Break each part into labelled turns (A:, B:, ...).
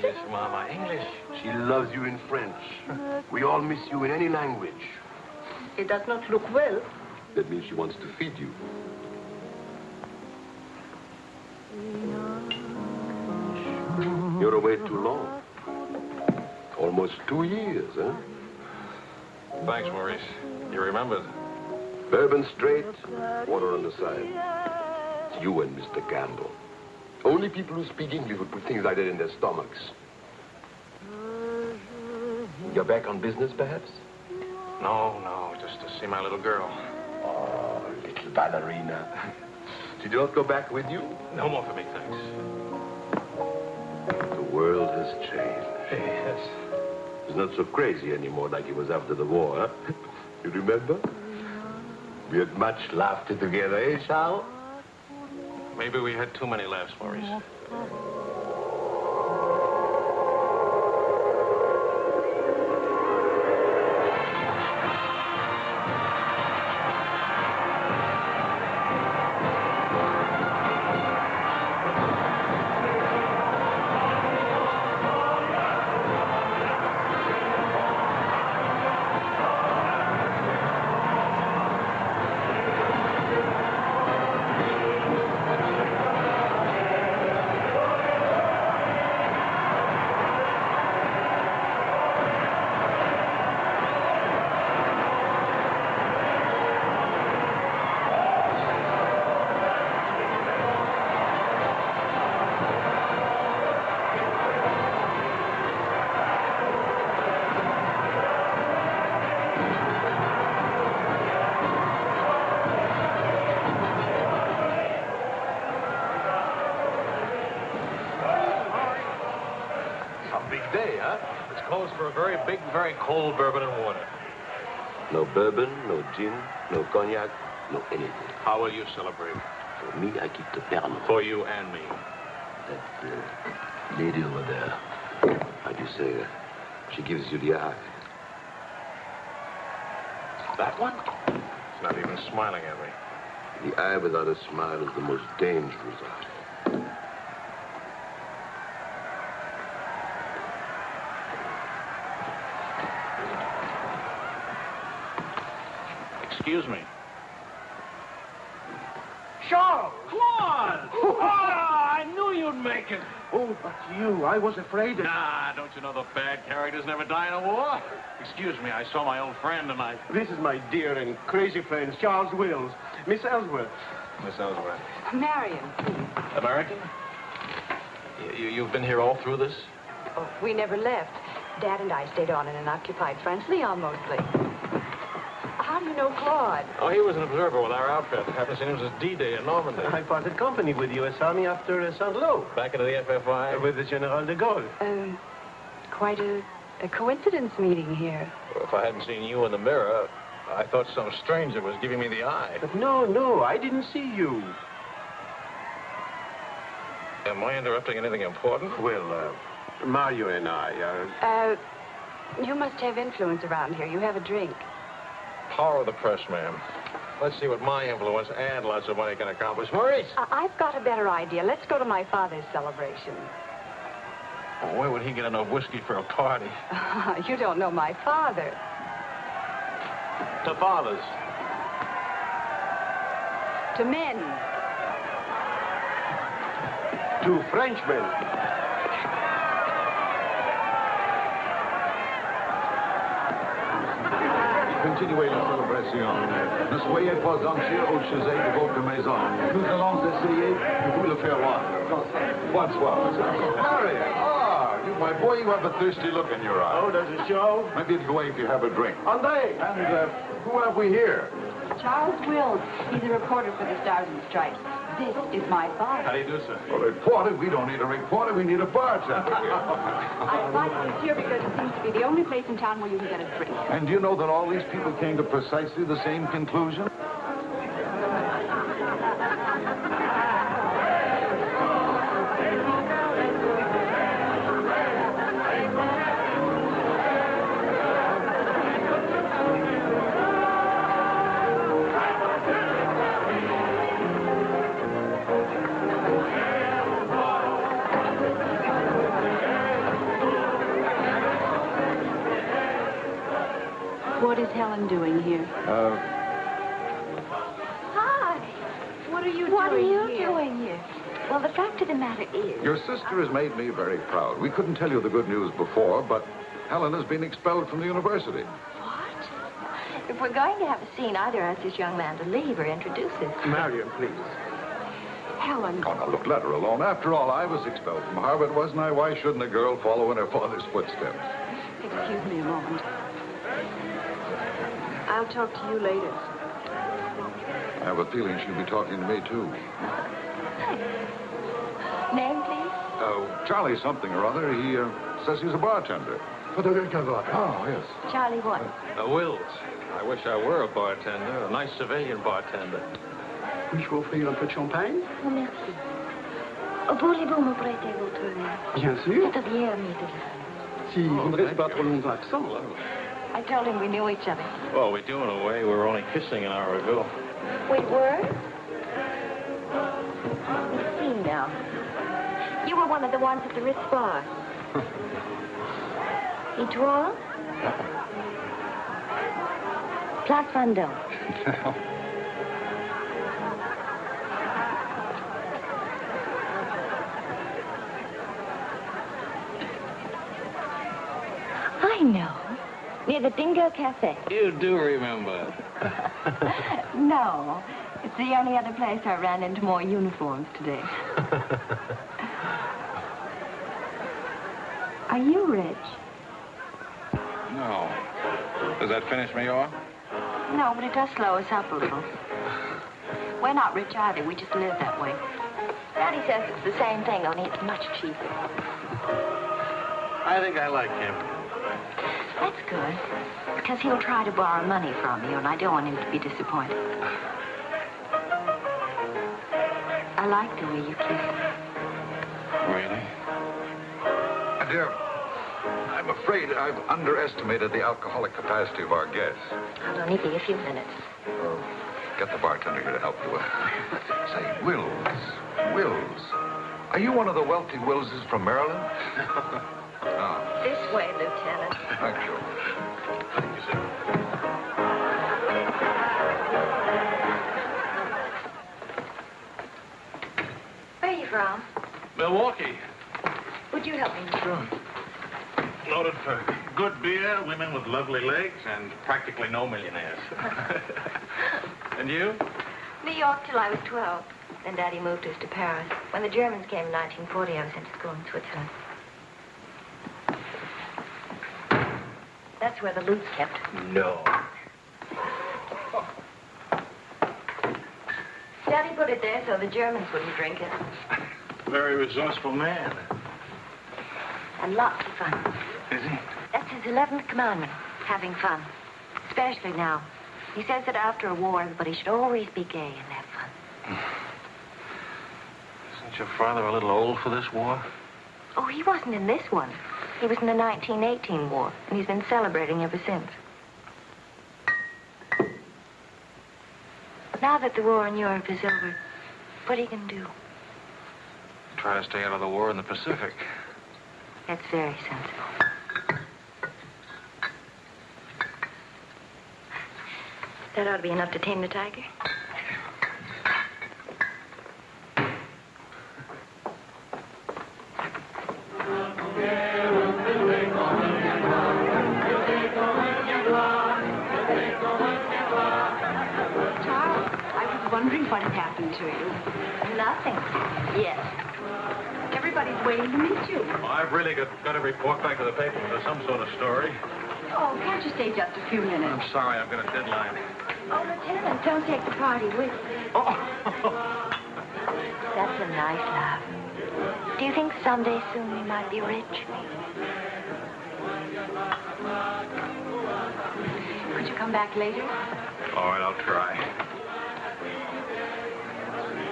A: English, Mama, English.
B: She loves you in French. We all miss you in any language.
C: It does not look well.
B: That means she wants to feed you. You're away too long. Almost two years, huh?
A: Thanks, Maurice. You remembered.
B: Bourbon straight, water on the side. It's you and Mr. Gamble. Only people who speak English would put things like that in their stomachs. You're back on business, perhaps?
A: No, no, just to see my little girl.
B: Oh, little ballerina. Did you not go back with you?
A: No more for me, thanks.
B: The world has changed.
A: Yes.
B: It's not so crazy anymore like it was after the war, huh? You remember? We had much laughter together, eh, Charles?
A: Maybe we had too many laughs, Maurice. Very cold bourbon and water.
B: No bourbon, no gin, no cognac, no anything.
A: How will you celebrate?
B: For me, I keep the Pernod.
A: For you and me.
B: That uh, lady over there, how do you say, uh, she gives you the eye.
A: That one? It's not even smiling at me.
B: The eye without a smile is the most dangerous eye.
A: Excuse me.
D: Charles!
A: Claude!
D: Ah, I knew you'd make it. Oh, but you, I was afraid that...
A: Nah, don't you know the bad characters never die in a war? Excuse me, I saw my old friend and I...
D: This is my dear and crazy friend, Charles Wills. Miss Ellsworth.
A: Miss Ellsworth.
E: Marion, please.
A: American? You, you, you've been here all through this?
E: Oh, we never left. Dad and I stayed on in an occupied French Lyon mostly. How do you know Claude?
A: Oh, he was an observer with our outfit. Happened to see him since D-Day in Normandy.
D: I parted company with U.S. Army after uh, Saint-Lô.
A: Back into the FFI?
D: Uh, with the General de Gaulle.
E: Um, quite a, a coincidence meeting here.
A: If I hadn't seen you in the mirror, I thought some stranger was giving me the eye.
D: But no, no, I didn't see you.
A: Am I interrupting anything important?
D: Well, uh, Marion and I are...
E: Uh, you must have influence around here. You have a drink.
A: Power of the press, ma'am. Let's see what my influence and lots of money can accomplish. Maurice!
E: I- I've got a better idea. Let's go to my father's celebration.
A: Oh, where would he get enough whiskey for a party?
E: you don't know my father.
A: To father's.
E: To men.
D: To Frenchmen.
F: Continuez la célébration. Ne soyez pas anxieux au sujet de votre maison. Nous allons essayer de vous le faire voir. Bonsoir, Harry, ah, you, my boy, you have a thirsty look in your eye.
D: Oh, does it show?
F: Maybe it'll go away if you have a drink.
D: André!
F: And uh, who have we here?
E: Charles Wills. He's a reporter for the Stars and Stripes. This is my boss.
A: How do you do, sir?
F: A reporter? We don't need a reporter. We need a bartender.
E: I invited you here because it seems to be the only place in town where you can get a drink.
F: and do you know that all these people came to precisely the same conclusion? Me proud. We couldn't tell you the good news before, but Helen has been expelled from the university.
G: what? If we're going to have a scene, either ask this young man to leave or introduce us.
D: Marion, please.
E: Helen.
F: Oh, now, look, let her alone. After all, I was expelled from Harvard, wasn't I? Why shouldn't a girl follow in her father's footsteps?
E: Excuse me a moment. I'll talk to you later.
F: I have a feeling she'll be talking to me, too.
G: Name, please?
F: Oh, Charlie something or other. He uh, says he's a bartender. Oh, yes.
G: Charlie what?
A: Uh, Wills. I wish I were a bartender, a nice civilian bartender.
D: Puis-je vous offrir un peu de champagne?
G: Oh, merci. Oh, Voulez-vous me prêter votre verre?
D: Bien sûr.
G: C'est bien, Mrs.
D: Si vous ne restez pas trop longtemps absent.
G: I told him we knew each other.
A: Well, we do in a way. We were only kissing an hour ago.
G: We were? Let's see now. You were one of the ones at the Ritz Bar. Et toi? Place Vendôme. I know. Near the Dingo Cafe.
A: You do remember.
G: no. It's the only other place I ran into more uniforms today. Are you rich?
A: No. Does that finish me off?
G: No, but it does slow us up a little. We're not rich either. We just live that way. Daddy says it's the same thing, only it's much cheaper.
A: I think I like him.
G: That's good. Because he'll try to borrow money from you, and I don't want him to be disappointed. I like the way you kiss.
A: Really?
F: My dear, I'm afraid I've underestimated the alcoholic capacity of our guests.
G: I'll only be a few minutes.
F: Oh, Get the bartender here to help you. Say, Wills, Wills, are you one of the wealthy Willses from Maryland? ah,
G: This way, Lieutenant.
F: thank you.
A: Thank you, sir.
G: Where are you from?
A: Milwaukee.
G: Would you help me?
A: Sure. Noted for good beer, women with lovely legs, and practically no millionaires. and you?
G: New York till I was 12. Then Daddy moved us to Paris. When the Germans came in 1940, I was sent to school in Switzerland. That's where the loot's kept.
A: No.
G: Daddy put it there so the Germans wouldn't drink it.
A: Very resourceful man.
G: Lots of fun.
A: Is he?
G: That's his 11th commandment, having fun. Especially now. He says that after a war, everybody should always be gay and have fun.
A: Isn't your father a little old for this war?
G: Oh, he wasn't in this one. He was in the 1918 war, and he's been celebrating ever since. Now that the war in Europe is over, what are you going to do?
A: Try to stay out of the war in the Pacific.
G: That's very sensible. That ought to be enough to tame the tiger.
E: Charles, I was wondering what had happened to you.
G: Nothing. Yes.
E: Everybody's waiting to meet you.
A: I've really got, got to report back to the paper with some sort of story.
E: Oh, can't you stay just a few minutes?
A: I'm sorry, I've got a deadline.
G: Oh, Lieutenant, don't take the party with you.
E: Oh.
G: That's a nice laugh. Do you think someday soon we might be rich? Could you come back later?
E: All right, I'll try.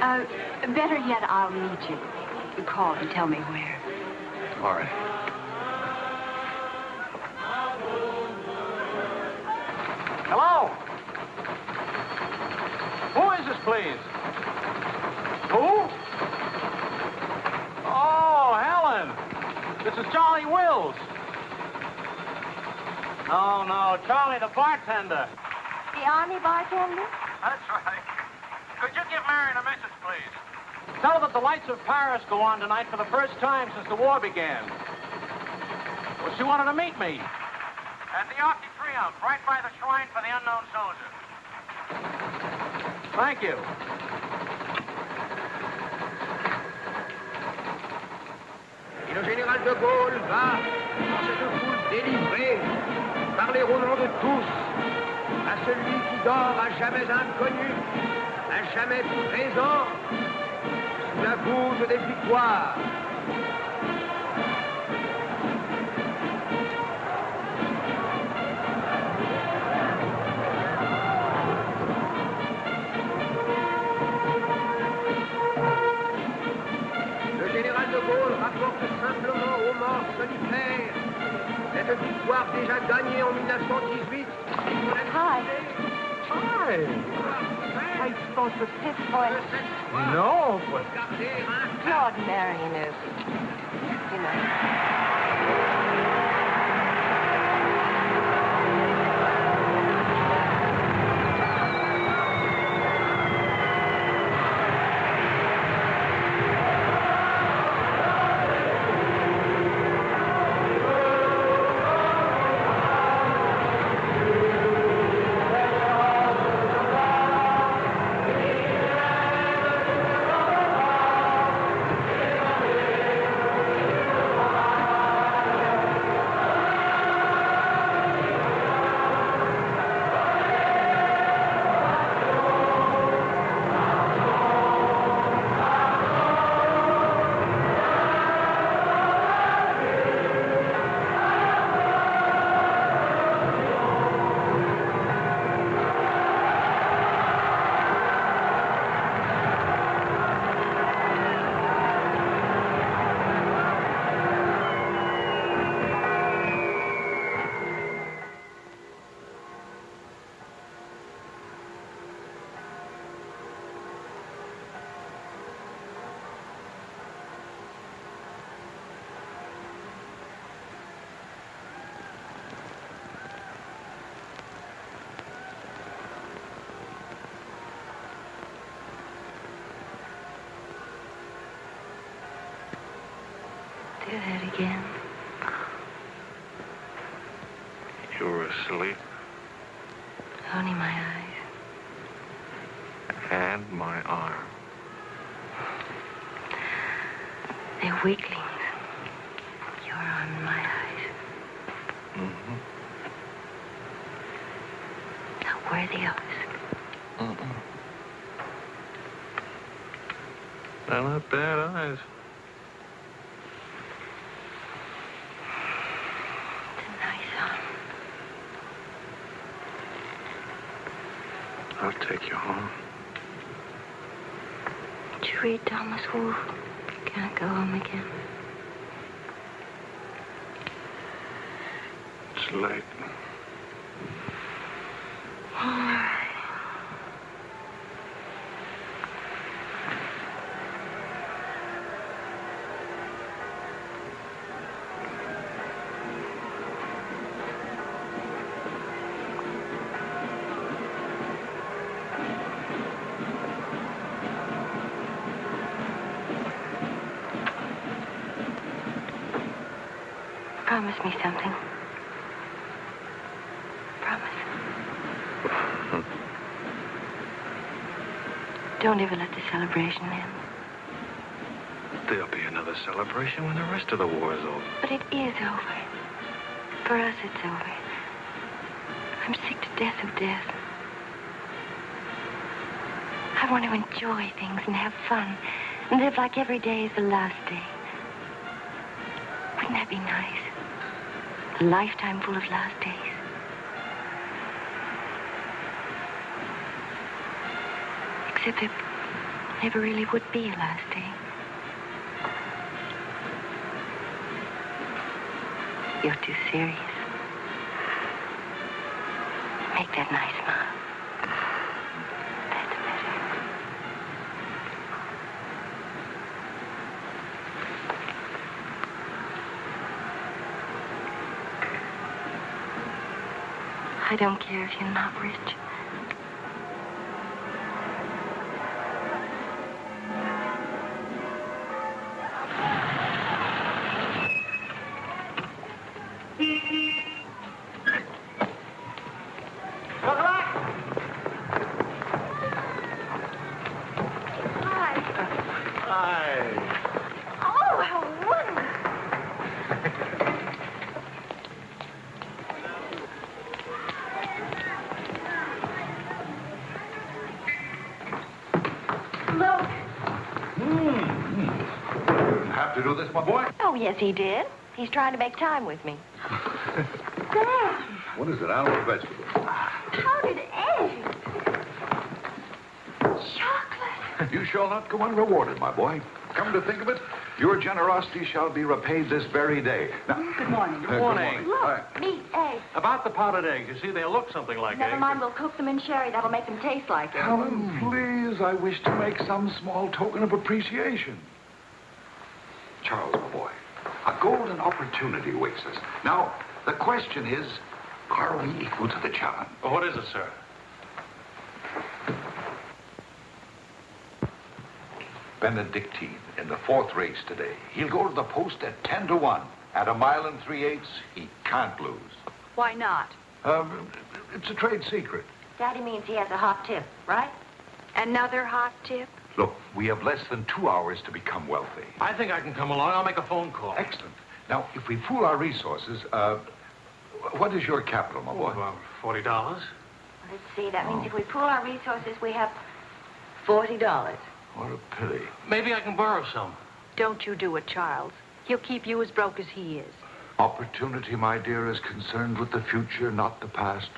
G: Uh, better yet, I'll meet you. You call and tell me where.
E: All right.
A: Hello? Who is this, please? Who? Oh, Helen. This is Charlie Wills. No, no, Charlie the bartender.
G: The army bartender?
A: That's right. Could you give Marion a message, please? Tell her that the lights of Paris go on tonight for the first time since the war began. Well, she wanted to meet me. At the Arc de Triomphe, right by the shrine for the unknown soldier. Thank you.
H: Et le général de Gaulle va, dans cette foule délivrée, parler au nom de tous à celui qui dort à jamais inconnu, à jamais présent, la voûte des victoires. Le général de Gaulle rapporte simplement aux morts solitaires cette victoire déjà gagnée en 1918.
G: Hi.
A: Hi.
G: I spoke with his voice.
A: No, but
G: Claude Marion is, you know. That again.
E: You were asleep,
G: Only my eyes.
E: and my arm.
G: They're weaklings. Your arm and my eyes.
E: Mm-hmm.
G: Not worthy of us.
E: Mm-mm. They're not bad eyes.
G: It's a nice arm.
E: I'll take you home.
G: Thomas Wolfe? Can't go home again.
E: It's late.
G: All right. Promise me something. Promise. Don't ever let the celebration end.
E: There'll be another celebration when the rest of the war is over.
G: But it is over. For us, it's over. I'm sick to death of death. I want to enjoy things and have fun and live like every day is the last day. Wouldn't that be nice? A lifetime full of last days. Except there never really would be a last day. You're too serious. Make that nice smile. That's better. I don't care if you're not rich. Hi.
A: Hi.
G: Oh, how wonderful. Look.
F: Didn't have to do this, my boy.
G: Oh, yes, he did. He's trying to make time with me.
C: Dad,
F: What is it, animal or vegetable?
C: how did Eddie? Chocolate.
F: You shall not go unrewarded, my boy. Come to think of it, your generosity shall be repaid this very day. Now,
E: Good morning.
F: uh,
A: morning.
F: All right.
G: Meat, eggs.
A: About the powdered eggs, you see, they look something like
G: Never
A: eggs.
G: mind, we'll cook them in sherry. That'll make them taste like it.
F: Helen, please, I wish to make some small token of appreciation. Charles, my boy, a golden opportunity awaits us. Now, the question is, are we equal to the challenge?
A: Well, what is it, sir?
F: Benedictine in the fourth race today. He'll go to the post at 10 to 1. At a mile and three eighths, he can't lose.
E: Why not?
F: Um, it's a trade secret.
G: Daddy means he has a hot tip, right?
E: Another hot tip?
F: Look, we have less than two hours to become wealthy.
A: I think I can come along. I'll make a phone call.
F: Excellent. Now, if we pool our resources, uh, what is your capital, my
A: Oh,
F: boy?
A: about forty dollars.
G: Let's see. That means if we pool our resources, we have $40.
F: What a pity.
A: Maybe I can borrow some.
E: Don't you do it, Charles. He'll keep you as broke as he is.
F: Opportunity, my dear, is concerned with the future, not the past.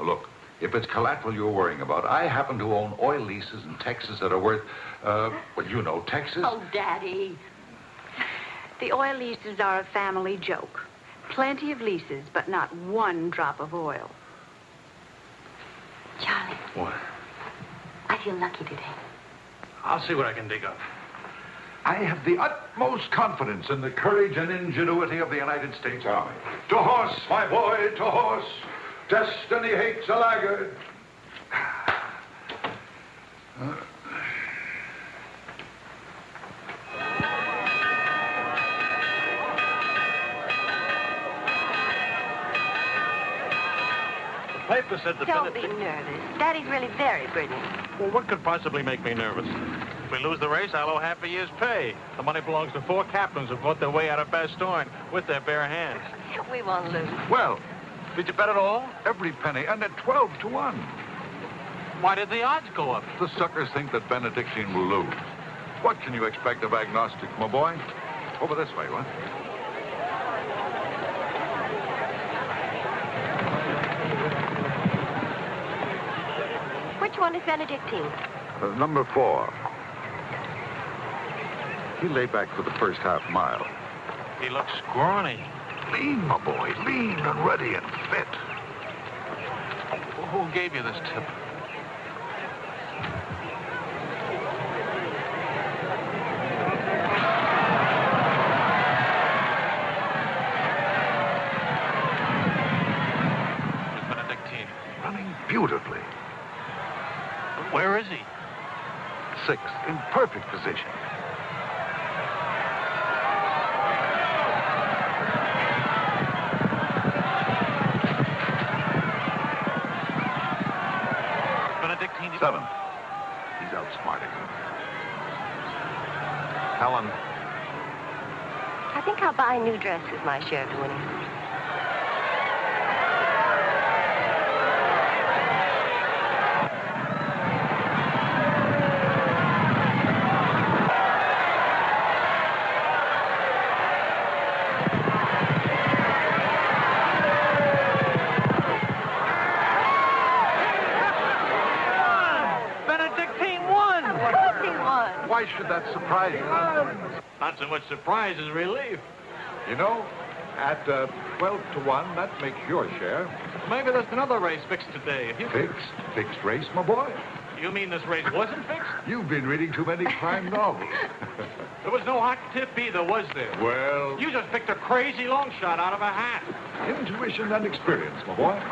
F: Look, if it's collateral you're worrying about, I happen to own oil leases in Texas that are worth, uh, well, you know, Texas.
E: Oh, Daddy. The oil leases are a family joke. Plenty of leases, but not one drop of oil.
G: Charlie,
A: What?
G: I feel lucky today.
A: I'll see what I can dig up.
F: I have the utmost confidence in the courage and ingenuity of the United States Army. To horse, my boy, to horse. Destiny hates a laggard.
A: The uh, paper said the
G: Don't be
A: Benedict-
G: nervous. Daddy's really very brilliant.
A: Well, what could possibly make me nervous? If we lose the race, I'll owe half a year's pay. The money belongs to four captains who fought their way out of Bastogne with their bare hands.
G: We won't lose.
F: Well,
A: Did you bet it all?
F: every penny, and at 12 to 1.
A: Why did the odds go up?
F: The suckers think that Benedictine will lose. What can you expect of agnostics, my boy? Over this way, what?
G: Which one is Benedictine?
F: Uh, number four. He lay back for the first half mile.
A: He looks scrawny.
F: Lean, my boy, lean and ready and fit.
A: Who gave you this tip? This is
G: my share of the winnings.
F: Why should that surprise you?
A: Not so much surprise as relief.
F: You know, at uh, 12 to 1, that makes your share.
A: Maybe there's another race fixed today. You
F: Fixed. Fixed race, my boy.
A: You mean this race wasn't fixed?
F: You've been reading too many crime novels.
A: There was no hot tip either, was there?
F: well,
A: You just picked a crazy long shot out of a hat.
F: intuition and experience, my boy.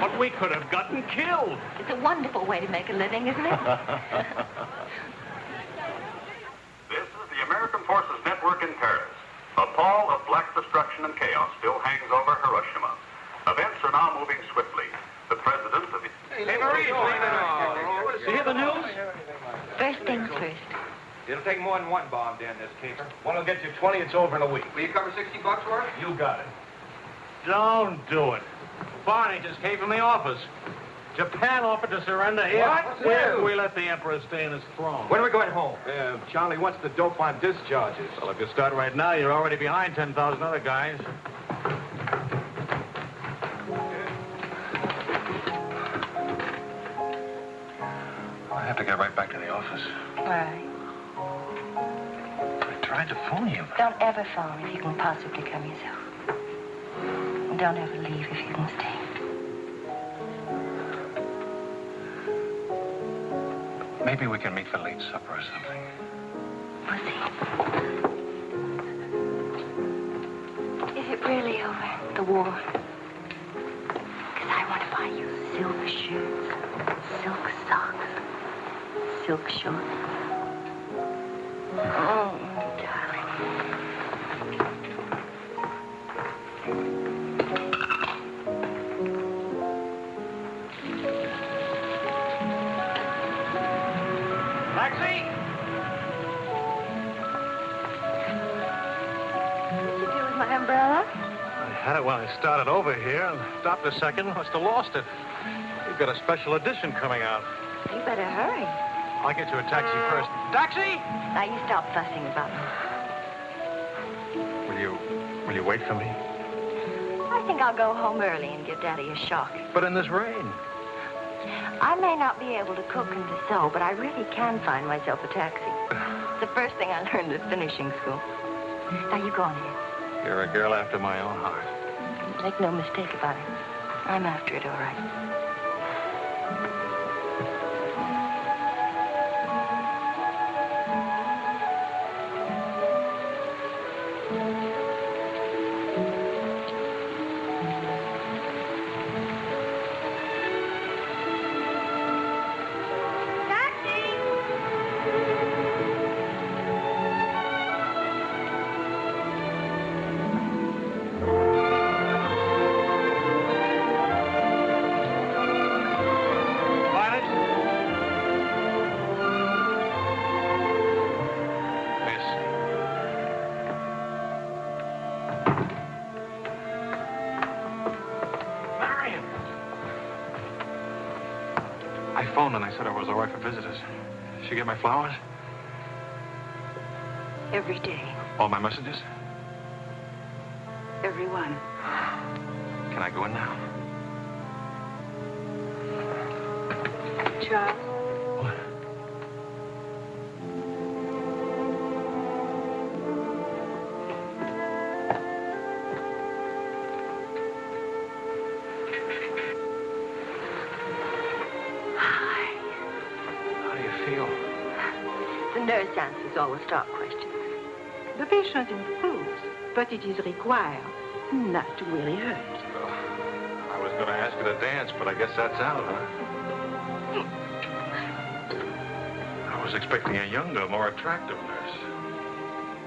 A: But we could have gotten killed.
G: It's a wonderful way to make a living, isn't it?
I: This is the American Forces Network in Paris. A pall of black destruction and chaos still hangs over Hiroshima. Events are now moving swiftly. The president of the...
D: Hey, Maurice, leave.
A: You hear the news?
G: First things first.
D: It'll take more than one bomb down this caper.
A: One will get you 20. It's over in a week.
D: Will you cover 60 bucks for it?
A: You got it. Don't do it. Barney just came from the office. Japan offered to surrender here
D: What?
A: if we let the Emperor stay in his throne.
D: When are we going home?
A: Yeah, Charlie wants the dope on discharges. Well, if you start right now, you're already behind 10,000 other guys.
J: I have to get right back to the office.
G: Why?
J: I tried to phone you.
G: Don't ever phone if you can possibly come yourself. And don't ever leave if you can stay.
J: Maybe we can meet for late supper or something.
G: We'll. Is it really over, the war? Because I want to buy you silk shirts, silk socks, silk shorts. Oh, darling. My umbrella?
A: I had it when I started over here and stopped a second. Must have lost it. We've got a special edition coming out.
G: You better hurry.
A: I'll get you a taxi first. Taxi!
G: Now you stop fussing about me.
A: Will you, will you wait for me?
G: I think I'll go home early and give Daddy a shock.
A: But in this rain.
G: I may not be able to cook and to sew, but I really can find myself a taxi. It's the first thing I learned at finishing school. Now you go on ahead.
A: You're a girl after my own heart.
G: Make no mistake about it. I'm after it, all right.
A: Flowers?
E: Every day,
A: All my messages?
G: The questions.
E: the patient improves, but it is required not to really hurt.
A: I was going to ask her to dance, but I guess that's out, huh? I was expecting a younger, more attractive nurse.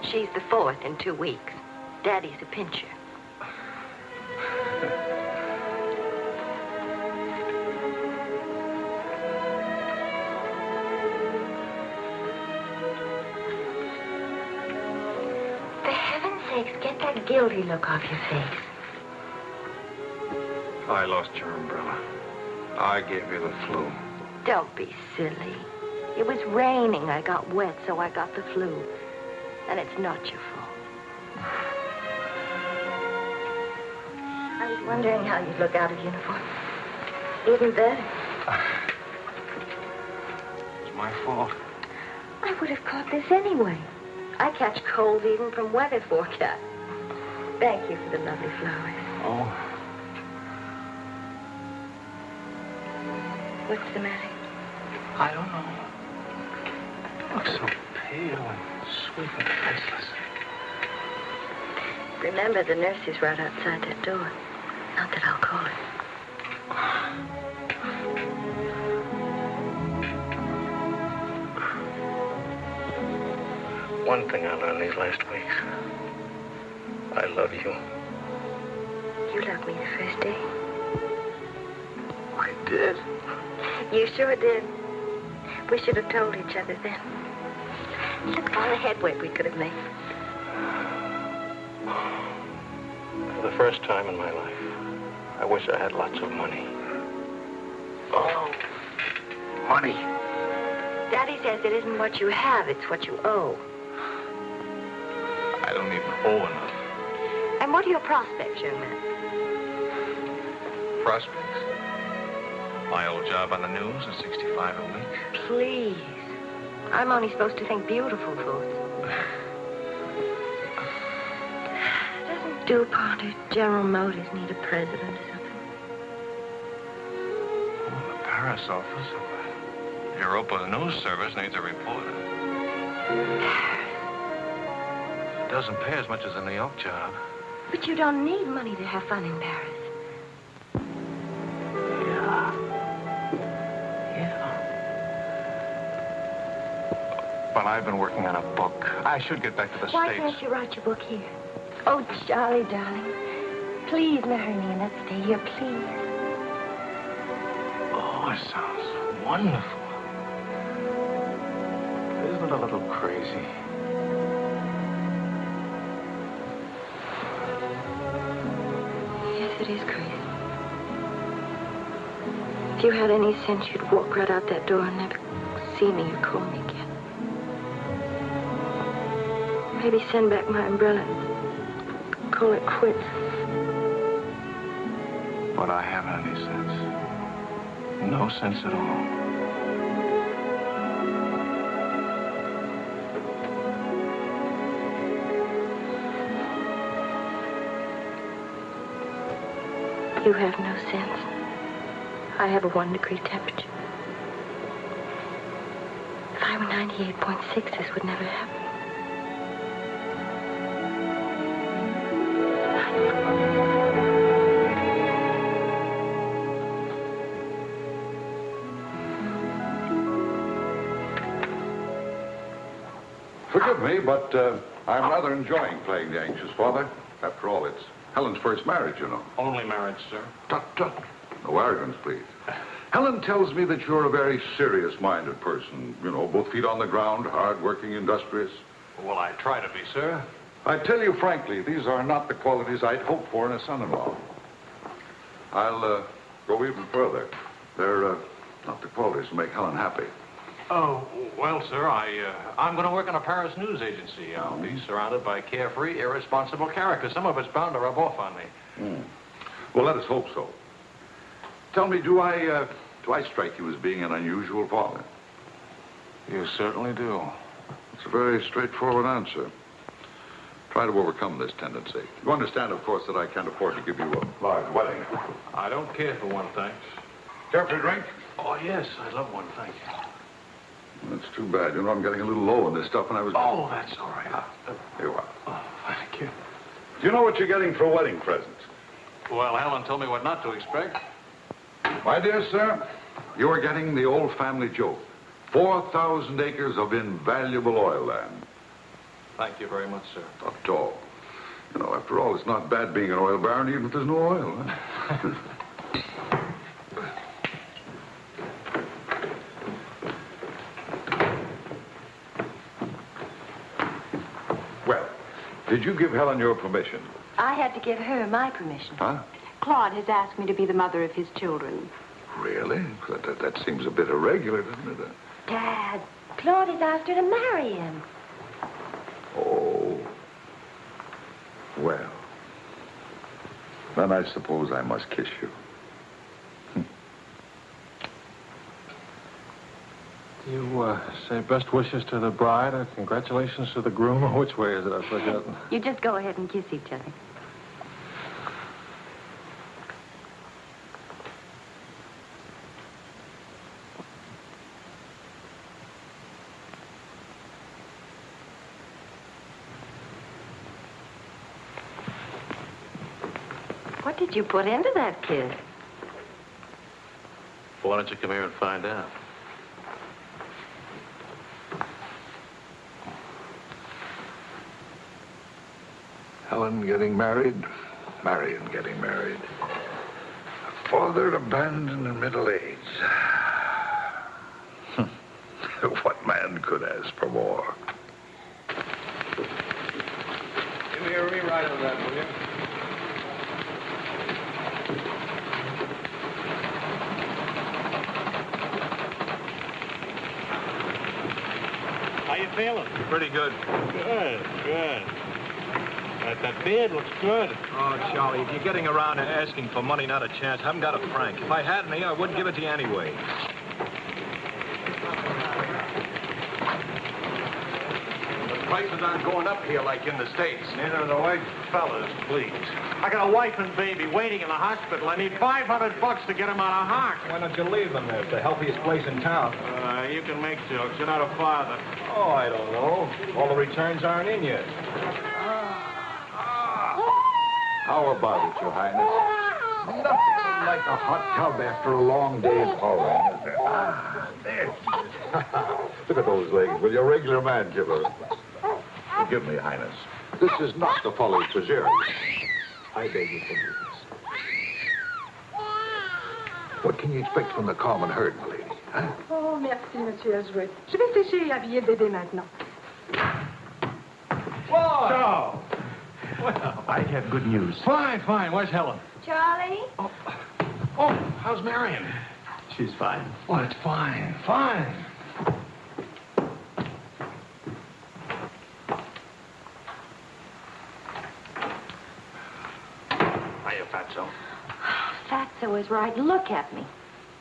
G: She's the fourth in two weeks. Daddy's a pincher. Guilty look off your face.
A: I lost your umbrella. I gave you the flu.
G: Don't be silly. It was raining. I got wet, so I got the flu. And it's not your fault. I was wondering how you'd look out of uniform. Even better.
A: It's my fault.
G: I would have caught this anyway. I catch cold even from weather forecast. Thank you for the lovely flowers.
J: Oh,
G: What's the matter?
J: I don't know. You look so pale and sweet and faceless.
G: Remember, the nurse is right outside that door. Not that I'll call her.
J: One thing I learned these last. I love you.
G: You loved me the first day.
J: I did.
G: You sure did. We should have told each other then. Look at all the headway we could have made.
J: For the first time in my life, I wish I had lots of money. Oh, money.
G: Daddy says it isn't what you have, it's what you owe.
A: I don't even owe enough.
G: And what are your prospects, young man?
A: Prospects? My old job on the news at 65 a week.
G: Please. I'm only supposed to think beautiful thoughts. Doesn't DuPont or General Motors need a president or something?
J: Oh, the Paris office. Of Europa News Service needs a reporter. It doesn't pay as much as a New York job.
G: But you don't need money to have fun in Paris.
J: Yeah. Yeah. But I've been working on a book. I should get back to the
G: Why
J: States.
G: can't you write your book here? Oh, Charlie, darling. Please marry me and let's stay here, please.
J: Oh, it sounds wonderful. Isn't it a little crazy?
G: Yes, it is crazy. If you had any sense, you'd walk right out that door and never see me or call me again. Maybe send back my umbrella call it quits.
J: But I haven't any sense. No sense at all.
G: You have no sense. I have a one degree temperature. If I were 98.6, this would never happen.
F: Forgive me, but uh, I'm rather enjoying playing the anxious father. After all, it's Helen's first marriage, you know.
A: Only marriage, sir.
F: Tut, tut. No arrogance, please. Helen tells me that you're a very serious-minded person. You know, both feet on the ground, hard-working, industrious.
A: Well, I try to be, sir.
F: I tell you frankly, these are not the qualities I'd hope for in a son-in-law. I'll uh, go even further. They're uh, not the qualities that make Helen happy.
D: Oh, well, sir, I, uh, I'm going to work in a Paris news agency. I'll be surrounded by carefree, irresponsible characters. Some of it's bound to rub off on me.
F: Hmm. Well, let us hope so. Tell me, do I, uh, do I strike you as being an unusual father?
J: You certainly do.
F: It's a very straightforward answer. Try to overcome this tendency. You understand, of course, that I can't afford to give you a large wedding.
A: I don't care for one, thanks.
F: Care for a drink?
D: Oh, yes, I'd love one, thank you.
F: That's too bad. You know, I'm getting a little low on this stuff, and I was...
D: Oh, that's all right.
F: Here you are.
D: Oh, thank you.
F: Do you know what you're getting for a wedding present?
D: Well, Helen told me what not to expect.
F: My dear sir, you are getting the old family joke. 4,000 acres of invaluable oil land.
D: Thank you very much, sir.
F: Not at all. You know, after all, it's not bad being an oil baron, even if there's no oil. Huh? well, did you give Helen your permission?
G: I had to give her my permission.
F: Huh?
E: Claude has asked me to be the mother of his children.
F: Really? That, that, that seems a bit irregular, doesn't it?
G: Dad, Claude has asked her to marry him.
F: Oh. Well. Then I suppose I must kiss you.
J: You uh, say best wishes to the bride or congratulations to the groom? Or which way is it? I've forgotten.
G: You just go ahead and kiss each other. What did you put into that kiss?
A: Why don't you come here and find out?
F: Helen getting married, Marion getting married. A father abandoned in middle age. Hmm. what man could ask for more?
J: Give me a rewrite of that, will you?
D: How you feeling?
A: Pretty good.
D: Good, good. That, that beard looks good.
J: Oh, Charlie, if you're getting around and asking for money, not a chance. I haven't got a franc. If I had any, I wouldn't give it to you anyway.
D: The prices aren't going up here like in the States.
A: Neither are the white fellas, please.
D: I got a wife and baby waiting in the hospital. I need 500 bucks to get them out of Hawk.
J: Why don't you leave them there? It's the healthiest place in town.
D: Uh, you can make jokes. You're not a father.
J: Oh, I don't know. All the returns aren't in yet.
F: How about it, Your Highness? Nothing like a hot tub after a long day of hauling, is there? Ah, there. Look at those legs. Will you, regular man killer? Forgive me, Highness. This is not the folly preserve. I beg your forgiveness. What can you expect from the common herd, my lady? Huh?
C: Oh, merci, Monsieur Azuet. Je vais sécher et habiller le bébé maintenant.
D: So,
K: I have good news.
D: fine, fine. Where's Helen?
G: Charlie?
D: Oh, oh how's Marion?
K: She's fine.
D: Oh, it's fine, fine. Hiya, Fatso.
G: Fatso is right. Look at me.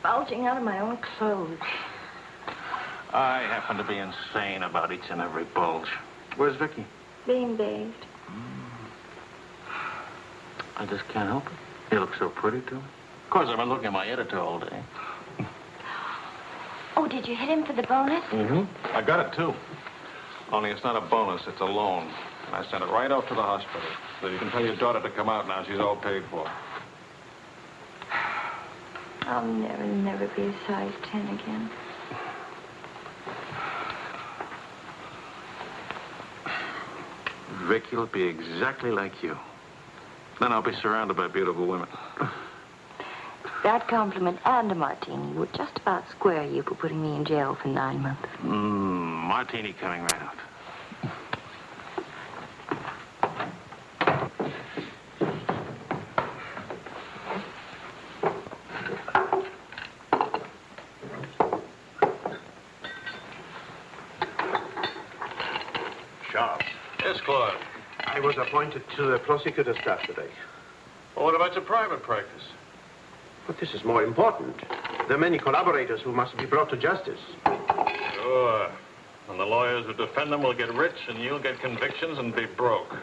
G: Bulging out of my own clothes.
A: I happen to be insane about each and every bulge. Where's Vicky?
G: Being bathed. Mm.
A: I just can't help it. You look so pretty, too. Of course, I've been looking at my editor all day.
G: Oh, did you hit him for the bonus?
A: Mm-hmm. I got it, too. Only it's not a bonus, it's a loan. And I sent it right off to the hospital. So you can tell your daughter to come out now. She's all paid for.
G: I'll never, never be a size 10 again.
A: Vicky'll be exactly like you. Then I'll be surrounded by beautiful women.
G: That compliment and a martini would just about square you for putting me in jail for nine months.
A: Mmm, martini coming right out.
K: Sharp.
A: Yes, Claude.
K: I was appointed to the prosecutor's staff today.
A: Well, what about your private practice?
K: But this is more important. There are many collaborators who must be brought to justice.
A: Sure. And the lawyers who defend them will get rich, and you'll get convictions and be broke.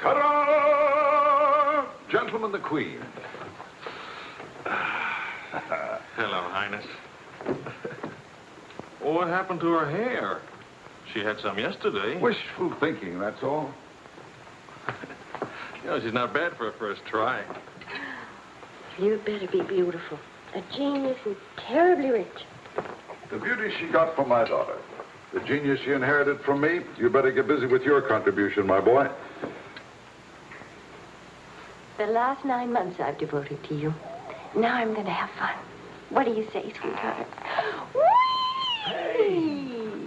F: Ta-da! Gentlemen, the Queen.
A: Hello, Highness. well, what happened to her hair? She had some yesterday.
F: Wishful thinking, that's all.
A: You she's not bad for a first try.
G: You'd better be beautiful. A genius and terribly rich.
F: The beauty she got from my daughter. The genius she inherited from me. You better get busy with your contribution, my boy.
G: The last nine months I've devoted to you. Now I'm going to have fun. What do you say, sweetheart? Whee!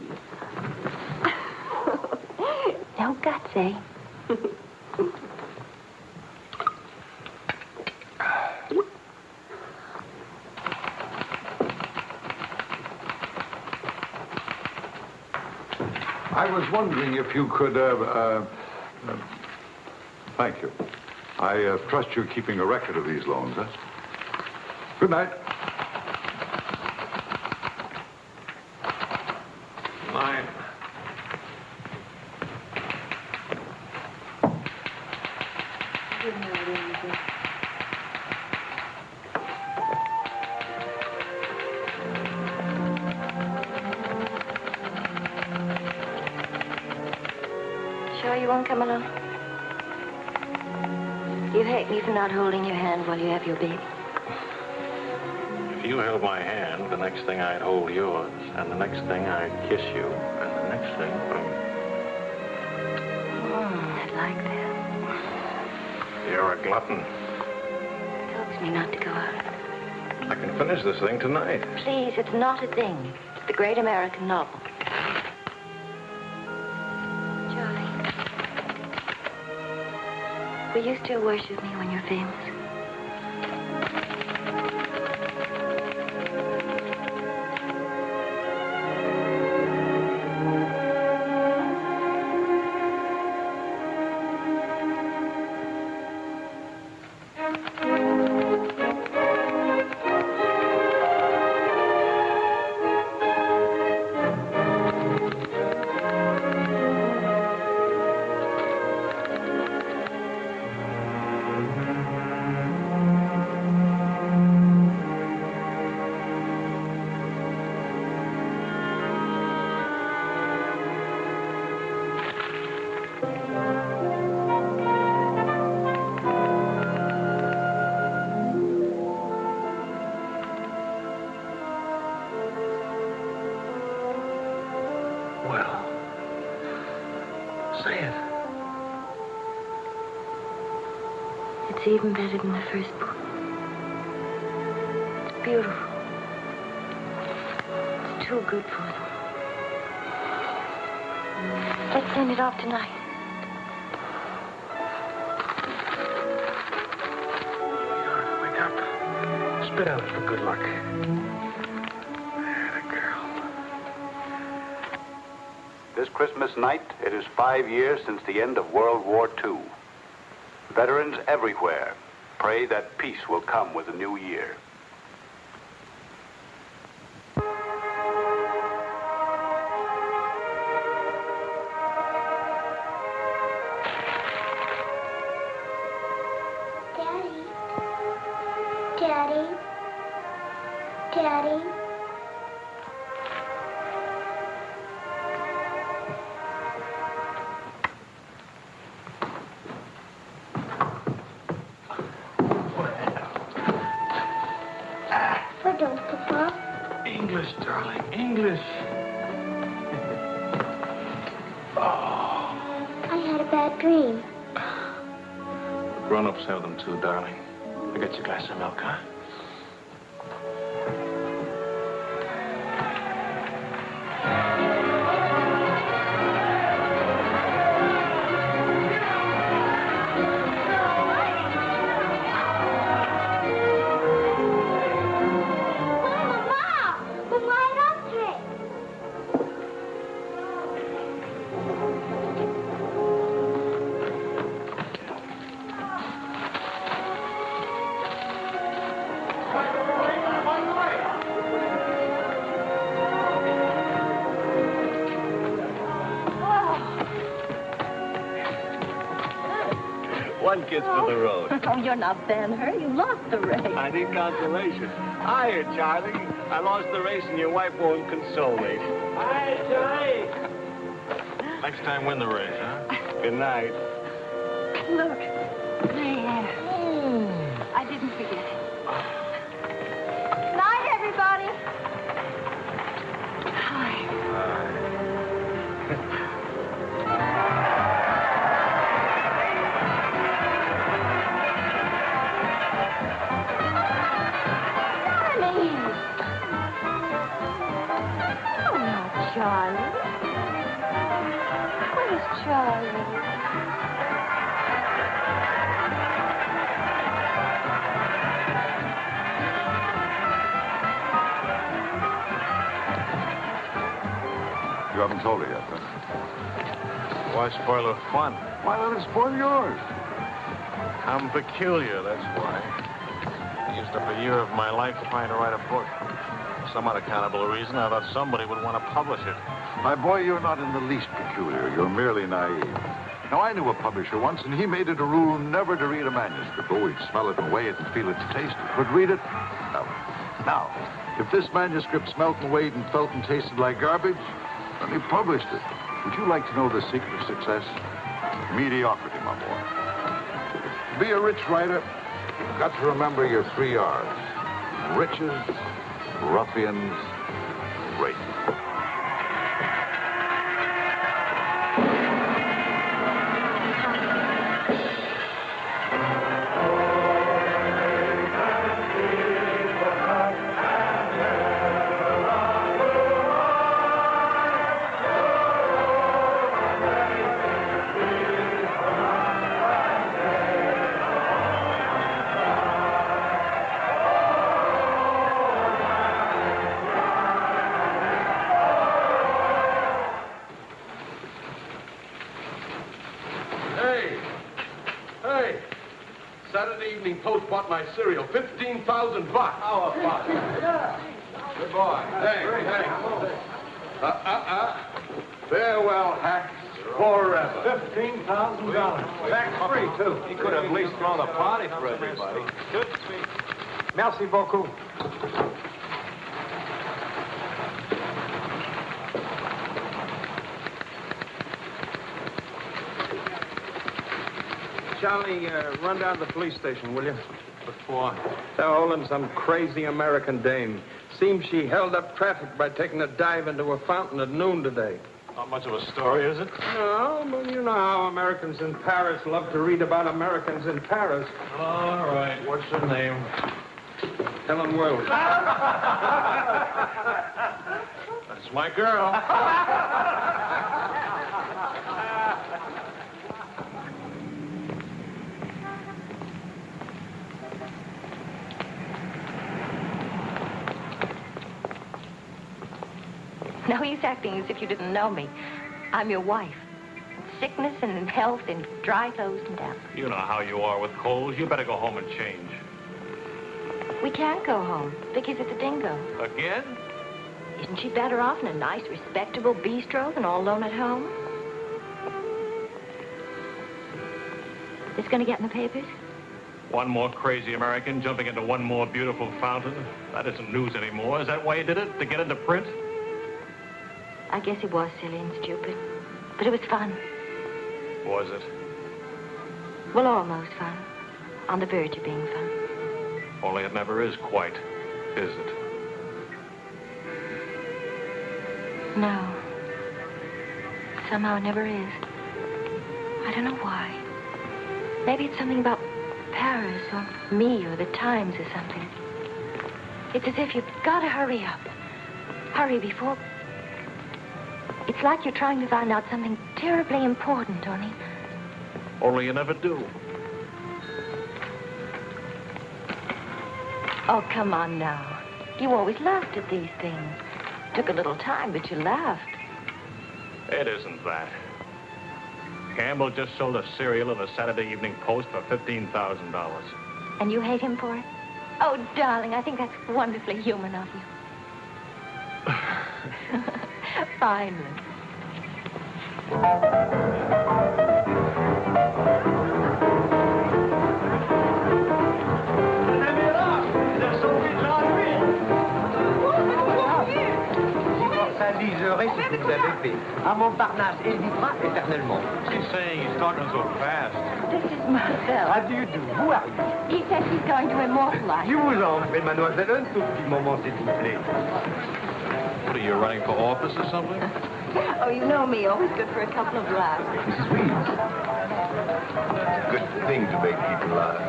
G: no guts, eh?
F: Was wondering if you could, uh, uh, uh, thank you. I uh, trust you're keeping a record of these loans, huh? Good night.
A: Glutton.
G: Helps me not to go out.
A: I can finish this thing tonight.
G: Please, it's not a thing. It's the great American novel. Charlie. Will you still worship me when you're famous? It's even better than the first book. It's beautiful. It's too good for them. Let's send it off tonight.
A: Wake up. Spit out for good luck.
L: This Christmas night, it is five years since the end of World War II. Veterans everywhere pray that peace will come with the new year.
E: Oh, you're not Ben-Hur. You lost the race.
J: I need consolation. Hiya, Charlie. I lost the race and your wife won't console me. Hi, Charlie.
A: Next time, win the race, huh?
J: Good night.
E: Look. There. Hmm. I didn't forget
F: haven't told her yet, huh?
A: Why spoil her fun?
F: Why let it spoil yours?
A: I'm peculiar, that's why. I used up a year of my life trying to write a book. For some unaccountable reason, I thought somebody would want to publish it.
F: My boy, you're not in the least peculiar. You're merely naive. Now, I knew a publisher once, and he made it a rule never to read a manuscript. Oh, he'd smell it and weigh it and feel its taste, but read it? No. Now, if this manuscript smelt and weighed and felt and tasted like garbage, then he published it. Would you like to know the secret of success? Mediocrity, my boy. Be a rich writer, you've got to remember your three R's. Riches, ruffians,
M: bought my serial. 15,000 bucks. How about it? Good boy. Hey, hey. Uh, uh, uh. Farewell, hacks. Forever.
N: Fifteen thousand dollars. Tax free too.
M: He could have at least thrown a party for everybody.
N: Good speech. Merci beaucoup. Charlie, uh, run down to the police station, will you?
M: For?
N: They're holding some crazy American dame. Seems she held up traffic by taking a dive into a fountain at noon today.
A: Not much of a story, is it?
N: No, but you know how Americans in Paris love to read about Americans in Paris.
A: All right. What's her name?
N: Helen Wills.
A: That's my girl.
G: No use acting as if you didn't know me. I'm your wife. Sickness and in health and dry clothes and damp.
A: You know how you are with colds. You better go home and change.
G: We can't go home. Vicky's at the dingo.
A: Again?
G: Isn't she better off in a nice, respectable bistro than all alone at home? This gonna get in the papers?
A: One more crazy American jumping into one more beautiful fountain. That isn't news anymore. Is that why you did it? To get into print?
G: I guess it was silly and stupid. But it was fun.
A: Was it?
G: Well, almost fun. On the verge of being fun.
A: Only it never is quite, is it?
G: No. Somehow it never is. I don't know why. Maybe it's something about Paris or me or the Times or something. It's as if you've got to hurry up. Hurry before. It's like you're trying to find out something terribly important, Tony.
A: Only you never do.
G: Oh, come on now. You always laughed at these things. Took a little time, but you laughed.
A: It isn't that. Campbell just sold a serial in the Saturday Evening Post for $15,000.
G: And you hate him for it? Oh, darling, I think that's wonderfully human of you. Finally.
J: immortaliserai ce que vous avez fait. À Montparnasse évitera éternellement.
A: She's saying he's talking so fast.
G: This is Marcel.
J: How do you do? Who are you?
G: He says he's going to immortalize.
J: Je vous en prie, mademoiselle, un tout petit moment, s'il vous plaît.
A: What are you running for office or something?
G: Oh, you know me, always good for a couple of laughs.
B: Mrs. Reeves. It's a good thing to make people laugh.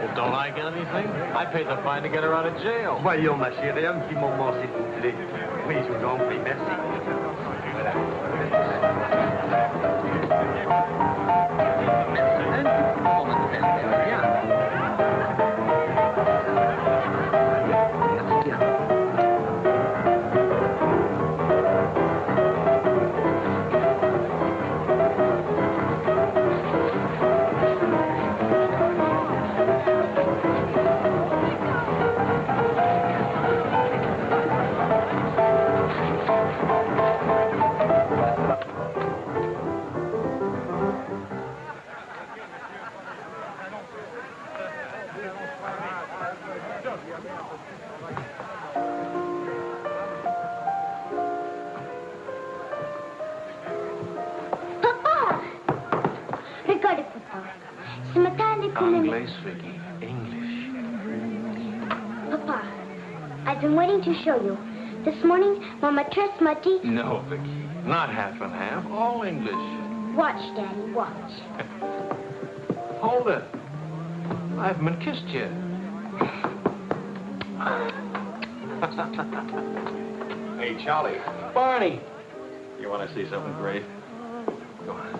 A: Well, don't I get anything? I paid the fine to get her out of jail.
J: Voyons, ma chérie, un petit moment, s'il vous plaît. Oui, je vous en prie, merci. Voilà.
O: To show you. This morning, Mama dressed Muddy.
A: No, Vicky. Not half and half. All English.
O: Watch, Daddy, watch.
A: Hold it. I haven't been kissed yet.
P: Hey, Charlie.
A: Barney. You want to see something great? Go on.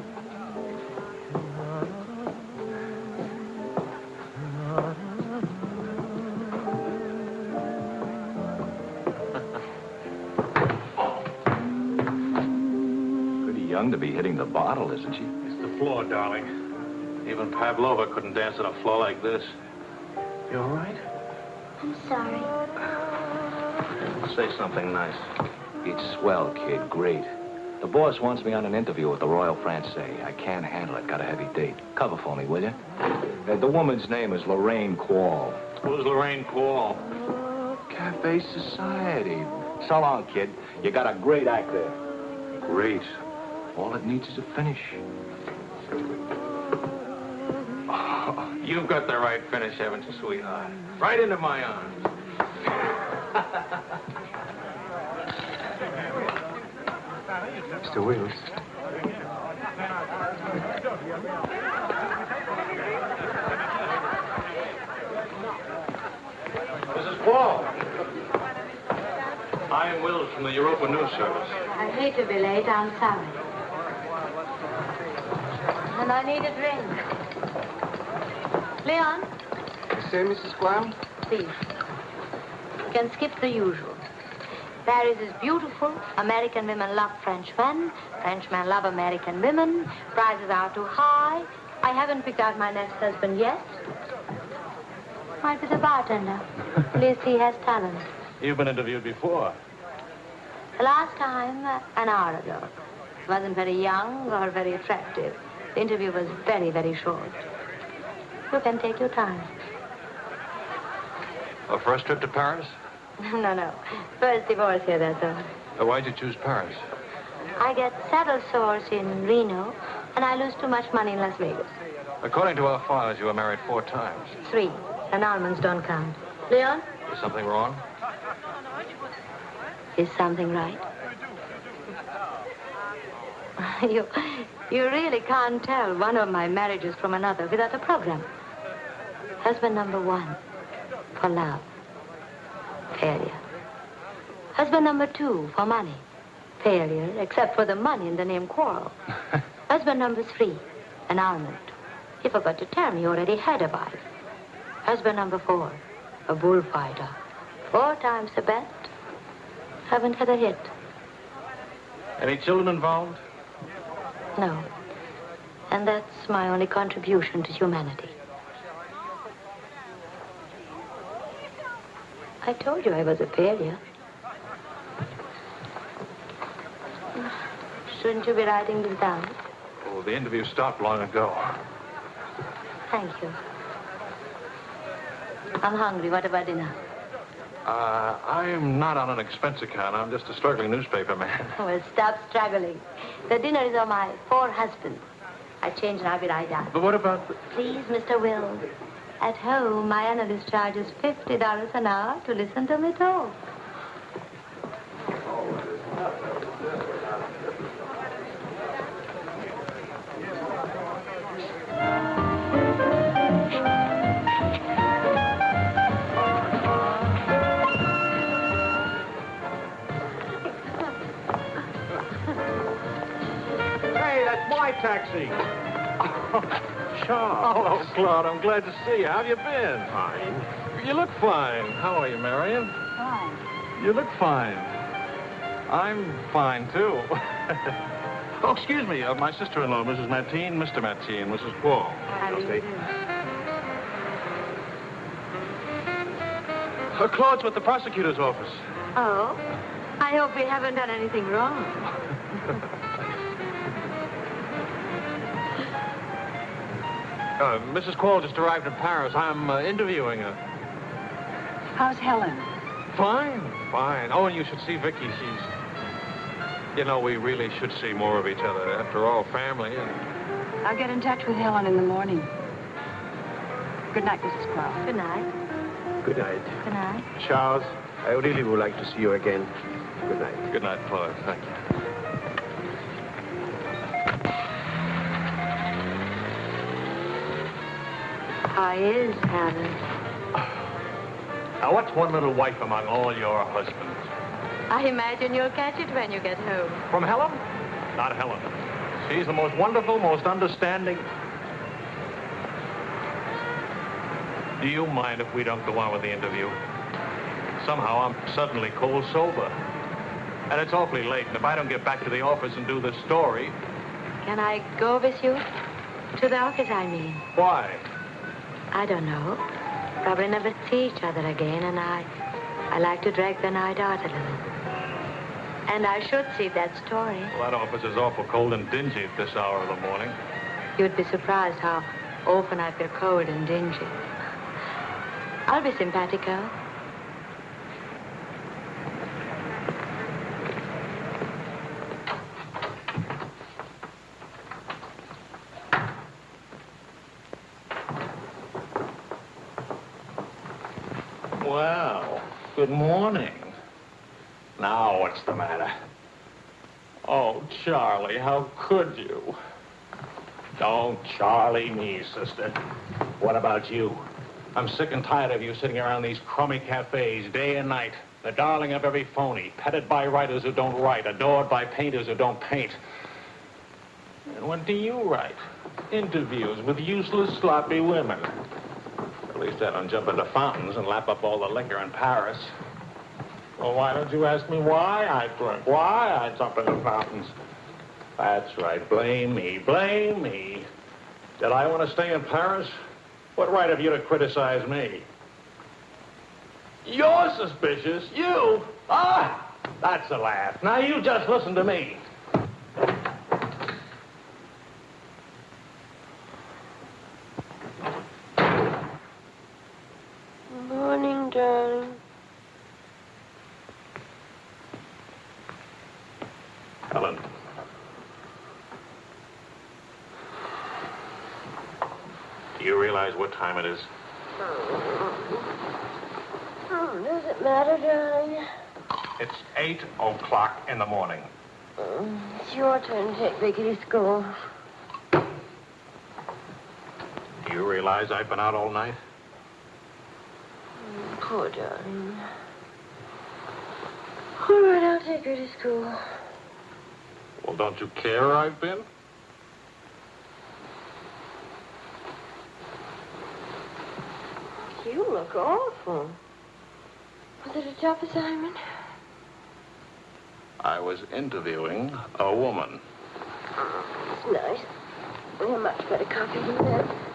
K: To be hitting the bottle, isn't she?
A: It's the floor, darling. Even Pavlova couldn't dance on a floor like this. You all right?
O: I'm sorry.
A: Say something nice.
K: It's swell, kid. Great. The boss wants me on an interview with the Royal Francais. I can't handle it. Got a heavy date. Cover for me, will you? Uh, the woman's name is Lorraine Quarl.
A: Who's Lorraine Quarl?
K: Cafe Society. So long, kid. You got a great act there. Great. All it needs is a finish.
A: You've got the right finish, haven't you, sweetheart? Right into my arms.
Q: Mr. Wills.
A: Mrs. Quarl. I'm Wills from the Europa News Service.
R: I hate to be late. I'm sorry. And I need a drink. Leon,
Q: You say, Mrs. Graham?
R: please. You can skip the usual. Paris is beautiful. American women love French men. Frenchmen love American women. Prices are too high. I haven't picked out my next husband yet. Might be the bartender. At least he has talent.
A: You've been interviewed before.
R: The last time, uh, an hour ago. He wasn't very young or very attractive. The interview was very, very short. You can take your time.
A: A first trip to Paris?
R: no, no. First divorce here, that's all.
A: Uh, why'd you choose Paris?
R: I get saddle sores in Reno, and I lose too much money in Las Vegas.
A: According to our files, you were married four times.
R: Three. And almonds don't count. Leon,
A: Is something wrong?
R: is something right? you, you really can't tell one of my marriages from another without a program. Husband number one, for love, failure. Husband number two, for money, failure, except for the money and the name Quarrel. Husband number three, an almond. He forgot to tell me he already had a wife. Husband number four, a bullfighter. Four times the bet. Haven't had a hit.
A: Any children involved?
R: No. And that's my only contribution to humanity. I told you I was a failure. Shouldn't you be writing this down?
A: Oh, the interview stopped long ago.
R: Thank you. I'm hungry. What about dinner?
A: Uh, I'm not on an expense account. I'm just a struggling newspaper man.
R: Well, stop struggling. The dinner is on my four husbands. I change and I'll be right down.
A: But what about the...
R: Please, Mr. Wills. At home, my analyst charges $50 an hour to listen to me talk.
P: That's my taxi.
A: Charles. Hello, Claude. I'm glad to see you. How have you been? Fine. You look fine. How are you, Marion?
E: Fine.
A: You look fine. I'm fine, too. oh, excuse me. Uh, my sister-in-law, Mrs. Matine, Mr. Matine, Mrs. Paul.
R: How do you do?
A: Uh, Claude's with the prosecutor's office.
R: Oh? I hope we haven't done anything wrong.
A: Uh, Mrs. Quarl just arrived in Paris. I'm uh, interviewing her.
E: How's Helen?
A: Fine, fine. Oh, and you should see Vicky. She's... You know, we really should see more of each other. After all, family and...
E: I'll get in touch with Helen in the morning. Good night, Mrs. Cross.
R: Good night.
Q: Good night.
R: Good night.
Q: Charles, I really would like to see you again. Good night.
A: Good night, Fuller. Thank you.
R: How is Alice?
A: Now, what's one little wife among all your husbands?
R: I imagine you'll catch it when you get home.
A: From Helen? Not Helen. She's the most wonderful, most understanding. Do you mind if we don't go on with the interview? Somehow I'm suddenly cold sober. And it's awfully late, and if I don't get back to the office and do the story,
R: Can I go with you? To the office, I mean.
A: why?
R: I don't know. Probably never see each other again, and I, I like to drag the night out a little. And I should see that story.
A: Well, that office is awful cold and dingy at this hour of the morning.
R: You'd be surprised how often I feel cold and dingy. I'll be simpatico.
A: Well, good morning. Now, what's the matter? Oh, Charlie, how could you? Don't Charlie me, sister. What about you? I'm sick and tired of you sitting around these crummy cafes day and night, the darling of every phony, petted by writers who don't write, adored by painters who don't paint. And what do you write? Interviews with useless, sloppy women. I don't jump into fountains and lap up all the liquor in Paris. Well, why don't you ask me why I drink? Why I jump into fountains? That's right. Blame me. Blame me. Did I want to stay in Paris? What right have you to criticize me? You're suspicious. You? Ah! That's a laugh. Now you just listen to me.
G: Morning, darling.
A: Helen. Do you realize what time it is?
G: Oh, does it matter, darling?
A: It's 8 o'clock in the morning.
G: It's your turn to take Vicky to school.
A: Do you realize I've been out all night?
G: Mm, Poor darling. All right, I'll take her to school.
A: Well, don't you care I've been?
G: You look awful. Was it a job assignment?
A: I was interviewing a woman.
G: It's nice. We have much better coffee than that.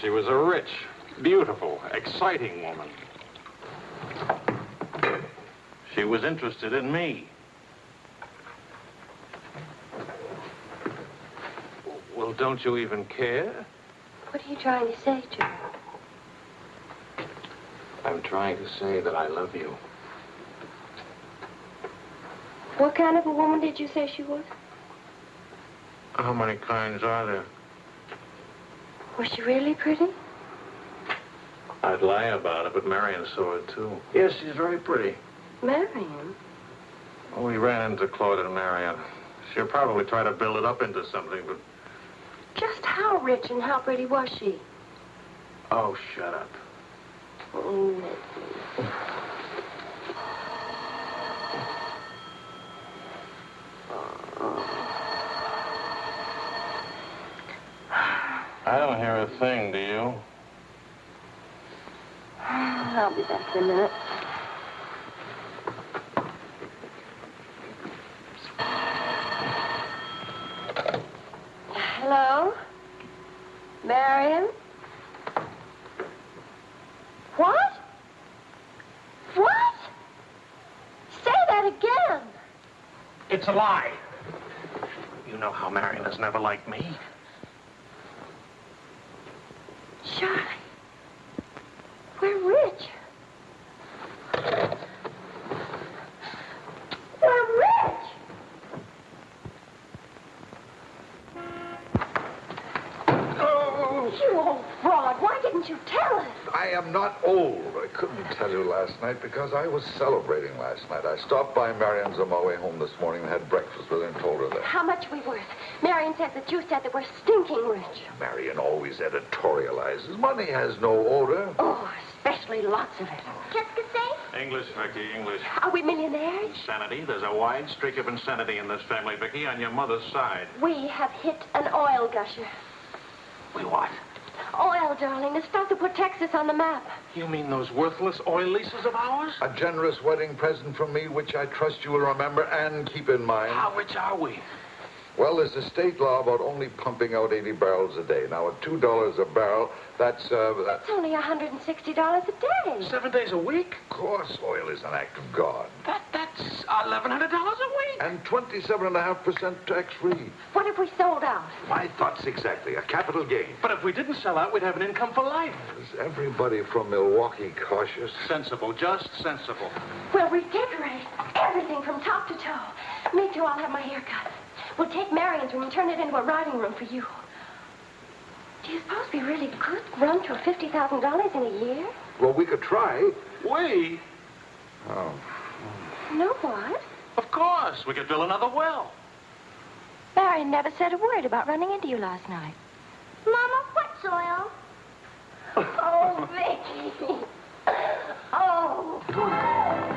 A: She was a rich, beautiful, exciting woman. She was interested in me. Well, don't you even care?
G: What are you trying to say to her?
A: I'm trying to say that I love you.
G: What kind of a woman did you say she was?
A: How many kinds are there?
G: Was she really pretty?
A: I'd lie about it, but Marion saw it too. Yes, she's very pretty.
G: Marion?
A: We ran into Claude and Marion. She'll probably try to build it up into something, but
G: Just how rich and how pretty was she?
A: oh, shut up.
G: Oh,
A: I don't hear a thing, do you?
G: I'll be back in a minute.
A: It's a lie. You know how Marion has never liked me.
G: Charlie, we're rich. We're rich! Oh. You old fraud, why didn't you tell us?
F: I am not old. I couldn't tell you last night because I was celebrating last night. I stopped by Marion's on my way home this morning and had breakfast with her and told her that.
G: How much we worth? Marion says that you said that we're stinking rich.
F: Marian always editorializes. Money has no odor.
G: Oh, especially lots of it.
O: Qu'est-ce que c'est?
A: English, Vicky, English.
G: Are we millionaires?
A: Insanity. There's a wide streak of insanity in this family, Vicky, on your mother's side.
G: We have hit an oil gusher.
A: We
G: darling, the stuff that put Texas on the map.
A: You mean those worthless oil leases of ours?
F: A generous wedding present from me, which I trust you will remember and keep in mind.
A: How rich are we?
F: Well, there's a state law about only pumping out 80 barrels a day. Now, at $2 a barrel, that's, uh, that's...
G: It's only $160 a day.
A: Seven days a week?
F: Of course, oil is an act of God.
A: That, that's $1,100 a week.
F: And 27.5% tax-free.
G: What if we sold out?
F: My thoughts exactly. A capital gain.
A: But if we didn't sell out, we'd have an income for life.
F: Is everybody from Milwaukee cautious?
A: Sensible, just sensible.
G: We'll redecorate everything from top to toe. Me too, I'll have my hair cut. We'll take Marion's room and turn it into a riding room for you. Do you suppose we really could run to $50,000 in a year?
F: Well, we could try.
A: We?
F: Oh.
G: No, what?
A: Of course. We could drill another well.
S: Marion never said a word about running into you last night.
O: Mama, what's oil?
G: Oh, Vicky. Oh.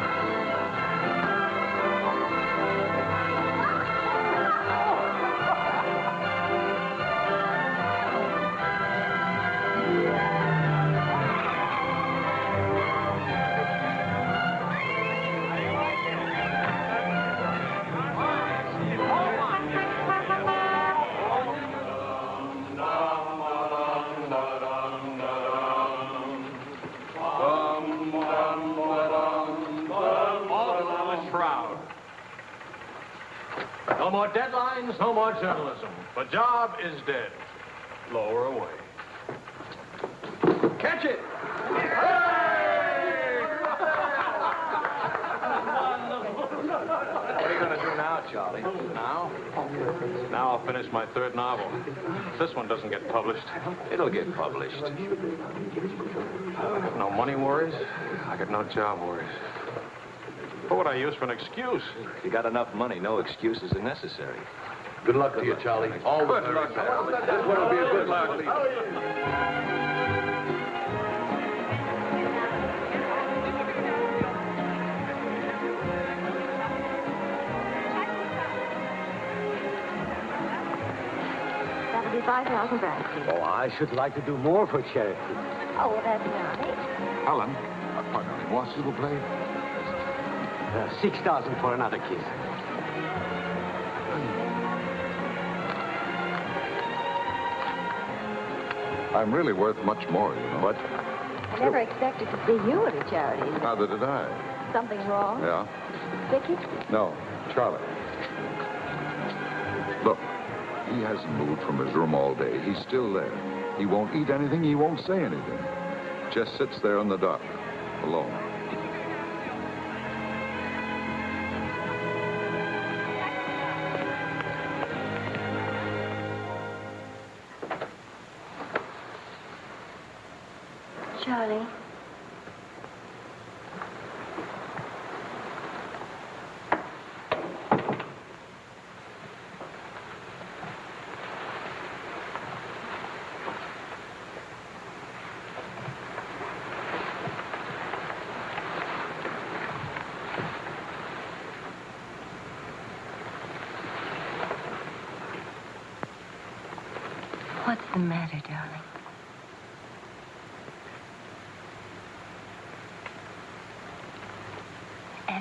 T: more deadlines, no more journalism. The job is dead. Lower away. Catch it!
B: What are you going to do now, Charlie?
T: Now? Now I'll finish my third novel. If this one doesn't get published.
B: It'll get published.
T: I got no money worries. I got no job worries. What would I use for an excuse?
B: If You got enough money, no excuses are necessary.
U: Good luck to you, Charlie. All the
B: Good
U: very
B: luck.
U: best. This one will be a good luck.
S: That'll be 5,000 francs.
J: Oh, I should like to do more for charity.
S: Oh, well, that's nice.
F: Alan, uh, pardonnez-moi, s'il vous plaît.
J: Uh, 6,000 for another kiss.
F: I'm really worth much more, you know. What?
S: I never expected to see you at a charity.
F: Neither did I.
S: Something wrong?
F: Yeah?
S: Vicky?
F: No, Charlie. Look, he hasn't moved from his room all day. He's still there. He won't eat anything. He won't say anything. Just sits there in the dark, alone.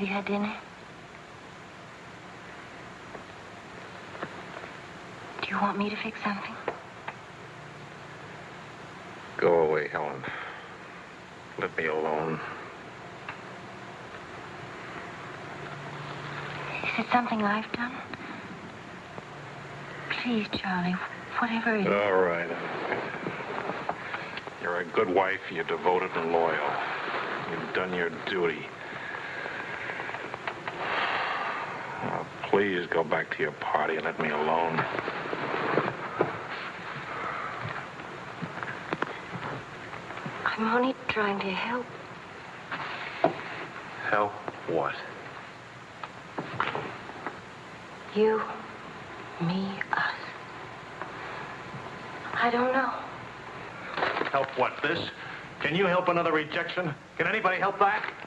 S: Had dinner? Do you want me to fix something?
A: Go away, Helen. Let me alone.
S: Is it something I've done? Please, Charlie, whatever it is.
A: All right. You're a good wife. You're devoted and loyal. You've done your duty. Now, please go back to your party and let me alone.
S: I
G: I'm only trying to help.
V: Help what?
G: You, me, us. I don't know.
A: Help what, this? Can you help another rejection? Can anybody help that?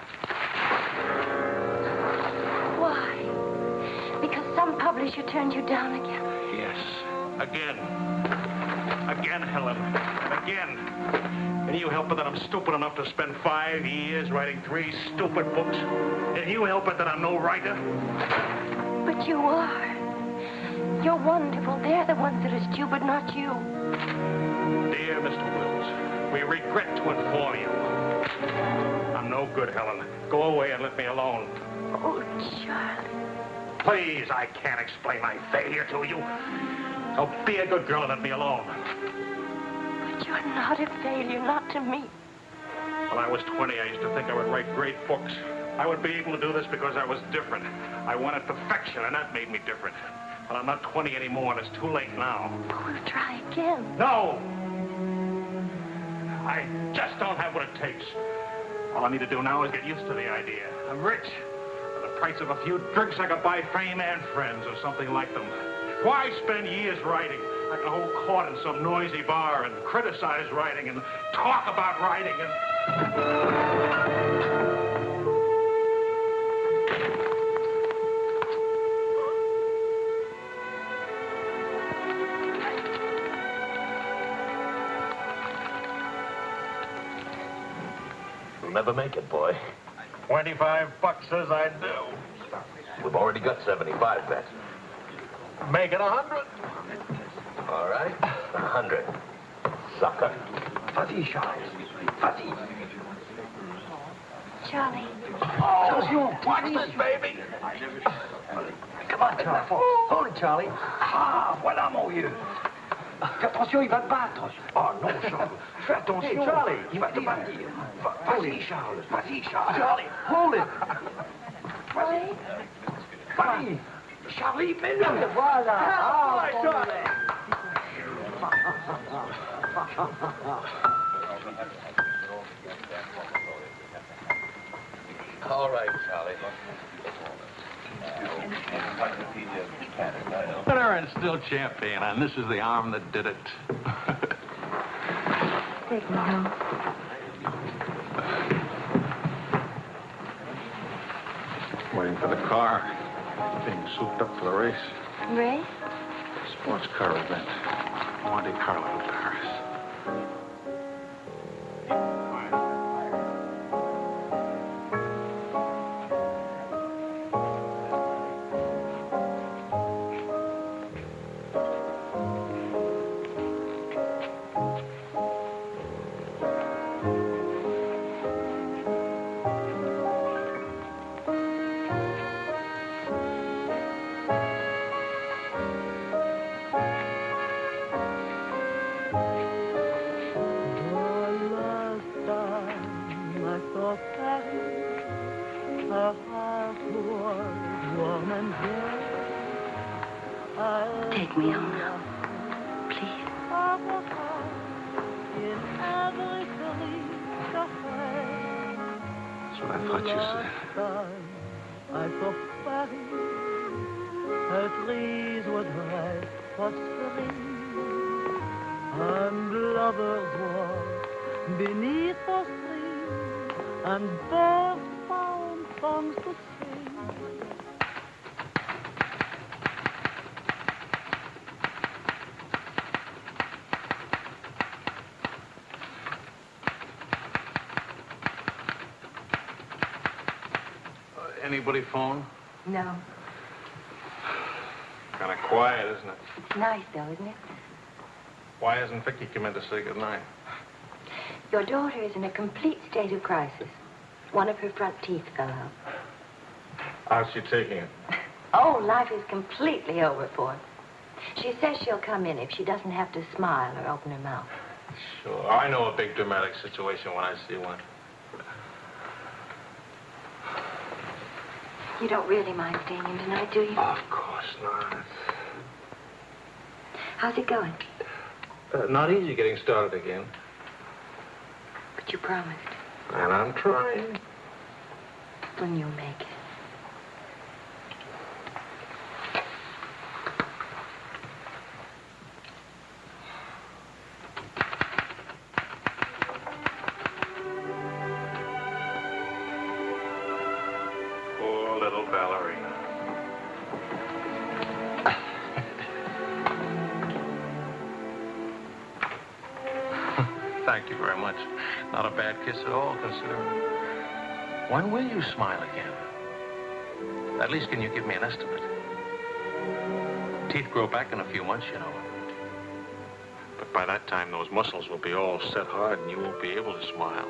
G: Publisher turned you down again.
A: Yes. Again. Again, Helen. Again. Can you help it that I'm stupid enough to spend five years writing three stupid books? Can you help it that I'm no writer?
G: But you are. You're wonderful. They're the ones that are stupid, not you.
A: Dear Mr. Wills, we regret to inform you. I'm no good, Helen. Go away and let me alone.
G: Oh, Charlie.
A: Please, I can't explain my failure to you. So be a good girl and let me alone.
G: But you're not a failure, not to me.
A: When I was 20, I used to think I would write great books. I would be able to do this because I was different. I wanted perfection, and that made me different. But I'm not 20 anymore, and it's too late now.
G: We'll try again.
A: No! I just don't have what it takes. All I need to do now is get used to the idea. I'm rich. Price of a few drinks, I could buy fame and friends or something like them. Why spend years writing? I can hold court in some noisy bar and criticize writing and talk about writing and...
B: You'll never make it, boy.
A: 25 bucks says I do.
B: We've already got 75 bet.
A: Make it a hundred.
B: All right. A hundred. Sucker.
W: Vas-y, Charles. Vas-y.
G: Charlie.
W: Attention, watch this, baby. Come on, Charlie. Hold it, Charlie. Ah, voilà, mon vieux. Fais attention, il va te battre. Oh non, Charles. Fais attention.
Q: Hey, Charlie.
W: Il va te battre. Va- Vas-y, Charles. Vas-y, Charles. Charlie, hold it. Vas-y. Vas-y. Charlie, mets-le. Voilà. Ah, Charlie.
B: All right, Charlie.
V: Winner and still champion, and this is the arm that did it.
G: Take me home.
V: Waiting for the car. Being souped up for the race.
G: Ray?
V: Sports car event. Monte Carlo, Paris. Anybody phone?
G: No.
V: Kind of quiet, isn't it?
G: It's Nice, though, isn't it?
V: Why hasn't Vicky come in to say goodnight?
G: Your daughter is in a complete state of crisis. One of her front teeth fell out.
V: How's she taking it?
G: Oh, life is completely over for her. She says she'll come in if she doesn't have to smile or open her mouth.
V: Sure. I know a big dramatic situation when I see one.
G: You don't really mind staying in tonight, do you?
V: Of course not.
G: How's it going?
V: Uh, not easy getting started again.
G: But you promised.
X: And I'm trying.
G: When you make it.
A: When will you smile again? At least, can you give me an estimate? Teeth grow back in a few months, you know. But by that time, those muscles will be all set hard and you won't be able to smile.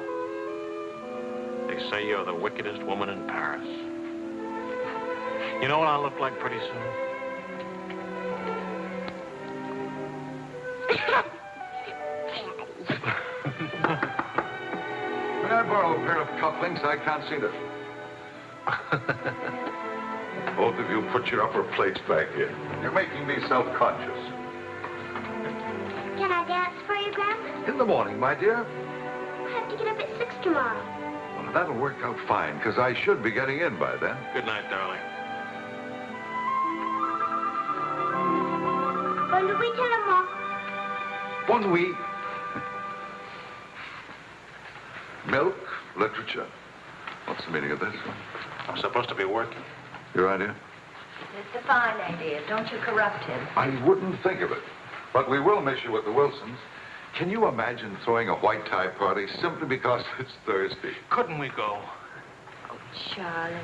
A: They say you're the wickedest woman in Paris. You know what I'll look like pretty soon?
F: cufflinks? I can't see them. Both of you put your upper plates back in. You're making me self-conscious.
O: Can I dance for you, Grandpa?
F: In the morning, my dear.
O: I have to get up at 6 tomorrow.
F: Well, that'll work out fine, because I should be getting in by then.
A: Good night, darling.
O: Bonne nuit, tellement.
F: Bon nuit. Milk, literature. What's the meaning of this?
A: I'm supposed to be working.
F: Your idea?
G: It's a fine idea. Don't you corrupt him.
F: I wouldn't think of it. But we will miss you with the Wilsons. Can you imagine throwing a white tie party simply because it's Thursday?
A: Couldn't we go?
G: Oh, Charlie.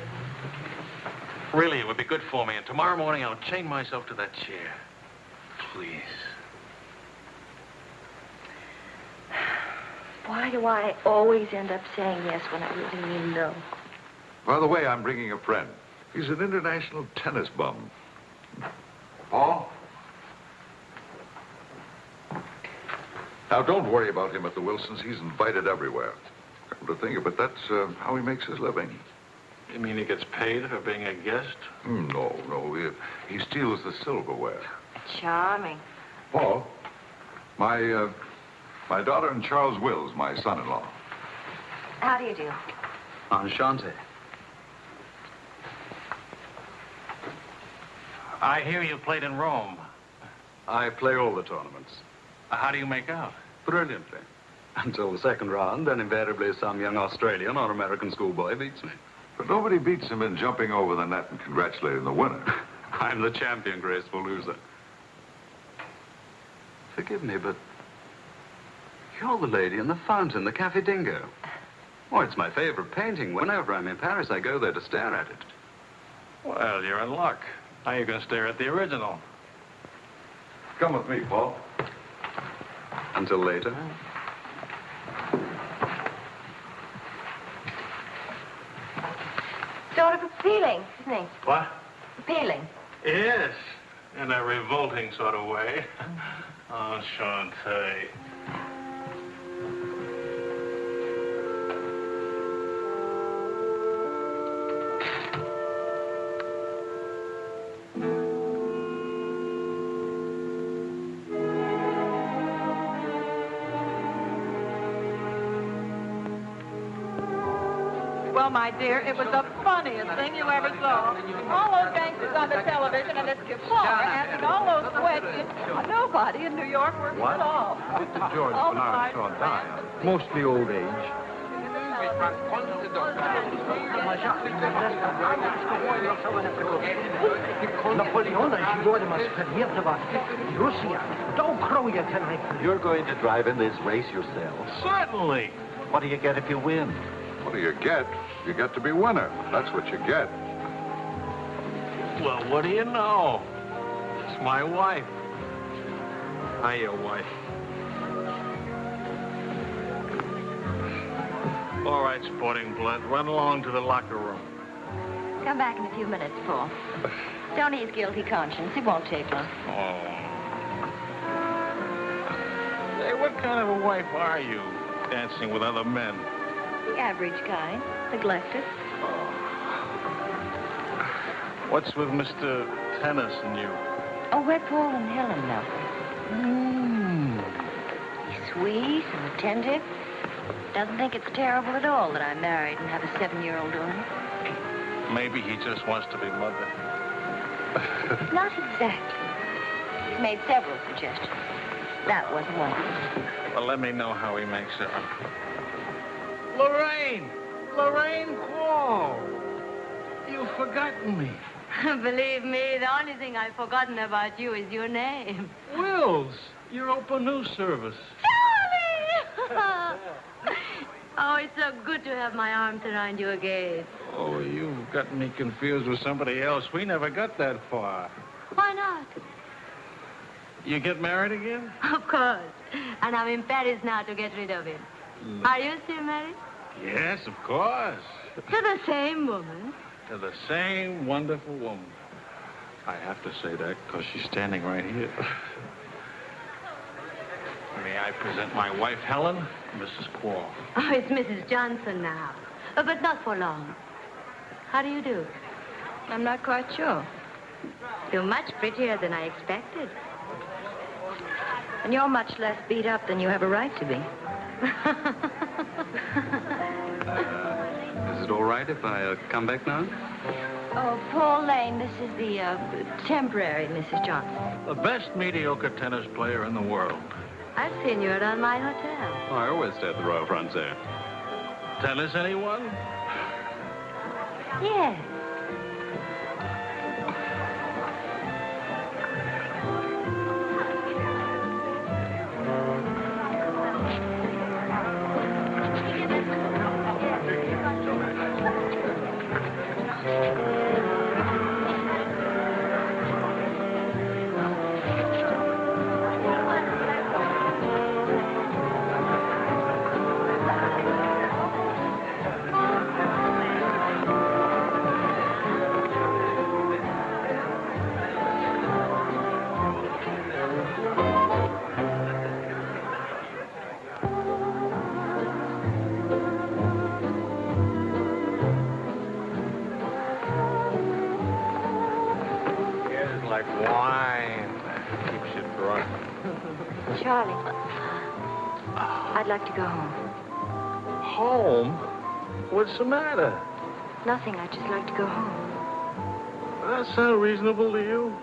A: Really, it would be good for me. And tomorrow morning, I'll chain myself to that chair. Please.
G: Why do I always end up saying yes when I really mean no?
F: By the way, I'm bringing a friend. He's an international tennis bum. Paul? Now, don't worry about him at the Wilsons. He's invited everywhere. Come to think of it, that's uh, how he makes his living.
A: You mean he gets paid for being a guest?
F: Hmm, No, no. He, he steals the silverware.
G: Charming.
F: Paul, my, uh, my daughter and Charles Wills, my son-in-law.
G: How do you do?
K: Enchanté.
A: I hear you played in Rome.
K: I play all the tournaments.
A: How do you make out?
K: Brilliantly. Until the second round, then invariably some young Australian or American schoolboy beats me.
F: But nobody beats him in jumping over the net and congratulating the winner.
K: I'm the champion, graceful loser. Forgive me, but you're the lady in the fountain, the Cafe Dingo. Oh, it's my favorite painting. Whenever I'm in Paris, I go there to stare at it.
A: Well, you're in luck. Now you can stare at the original.
F: Come with me, Paul.
K: Until later.
G: Sort of appealing, isn't he?
A: What?
G: Appealing.
A: Yes, in a revolting sort of way. Oh,
C: Enchanté. My dear, it was the funniest thing you ever saw. All those gangsters on the television and this reporter asking all those questions. Nobody in New York works what? at all.
F: George
C: oh,
F: Bernard Shaw die. Mostly old age.
N: You're going to drive in this race yourself?
A: Certainly.
N: What do you get if you win?
F: What do you get? You get to be winner. That's what you get.
A: Well, what do you know? It's my wife. Hiya, wife. All right, sporting blood, run along to the locker room.
G: Come back in a few minutes, Paul. Don't ease guilty conscience. It won't take long.
A: Oh. Hey, what kind of a wife are you, dancing with other men?
G: The average kind. Neglected.
A: What's with Mr. Tennis and you?
G: Oh, we're Paul and Helen now.
A: Mm.
G: He's sweet and attentive. Doesn't think it's terrible at all that I'm married and have a seven-year-old daughter.
A: Maybe he just wants to be mother.
G: Not exactly. He's made several suggestions. That wasn't one.
A: Well, let me know how he makes it. Lorraine! Lorraine Quarl! You've forgotten me.
R: Believe me, the only thing I've forgotten about you is your name.
A: Wills, your open news service.
R: Charlie! oh, it's so good to have my arms around you again.
A: Oh, you've got me confused with somebody else. We never got that far.
R: Why not?
A: You get married again?
R: Of course. And I'm in Paris now to get rid of him.
A: Mm.
R: Are you still married?
A: Yes, of course.
R: To the same woman.
A: To the same wonderful woman. I have to say that because she's standing right here. May I present my wife, Helen, Mrs. Quarl.
R: Oh, it's Mrs. Johnson now. Uh, but not for long. How do you do?
G: I'm not quite sure.
R: You're much prettier than I expected.
G: And you're much less beat up than you have a right to be.
K: Is it all right if I uh, come back now?
G: Oh, Paul Lane, this is the uh, temporary Mrs. Johnson.
A: The best mediocre tennis player in the world.
R: I've seen you around my hotel.
K: Oh, I always stay at the Royal Frontier.
A: Tennis, anyone?
R: Yes.
G: Charlie, I'd like to go home.
A: Home? What's the matter?
G: Nothing. I'd just like to go home.
A: Does that sound reasonable to you?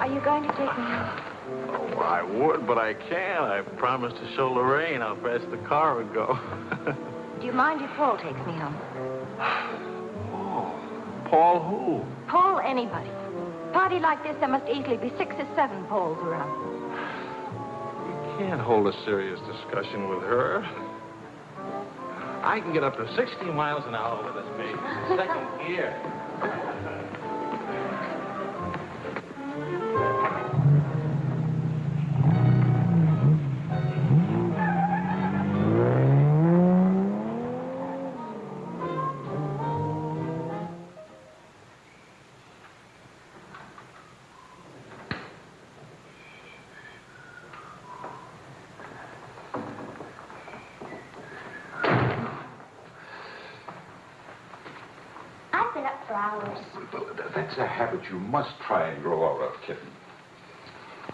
G: Are you going to take me home?
A: Oh, I would, but I can't. I promised to show Lorraine how fast the car would go.
G: Do you mind if Paul takes me home?
A: Paul? Paul who?
G: Paul, anybody. Party like this, there must easily be six or seven Poles around.
A: You can't hold a serious discussion with her. I can get up to 60 miles an hour with this baby. Second gear.
F: Habit you must try and grow out of, kitten.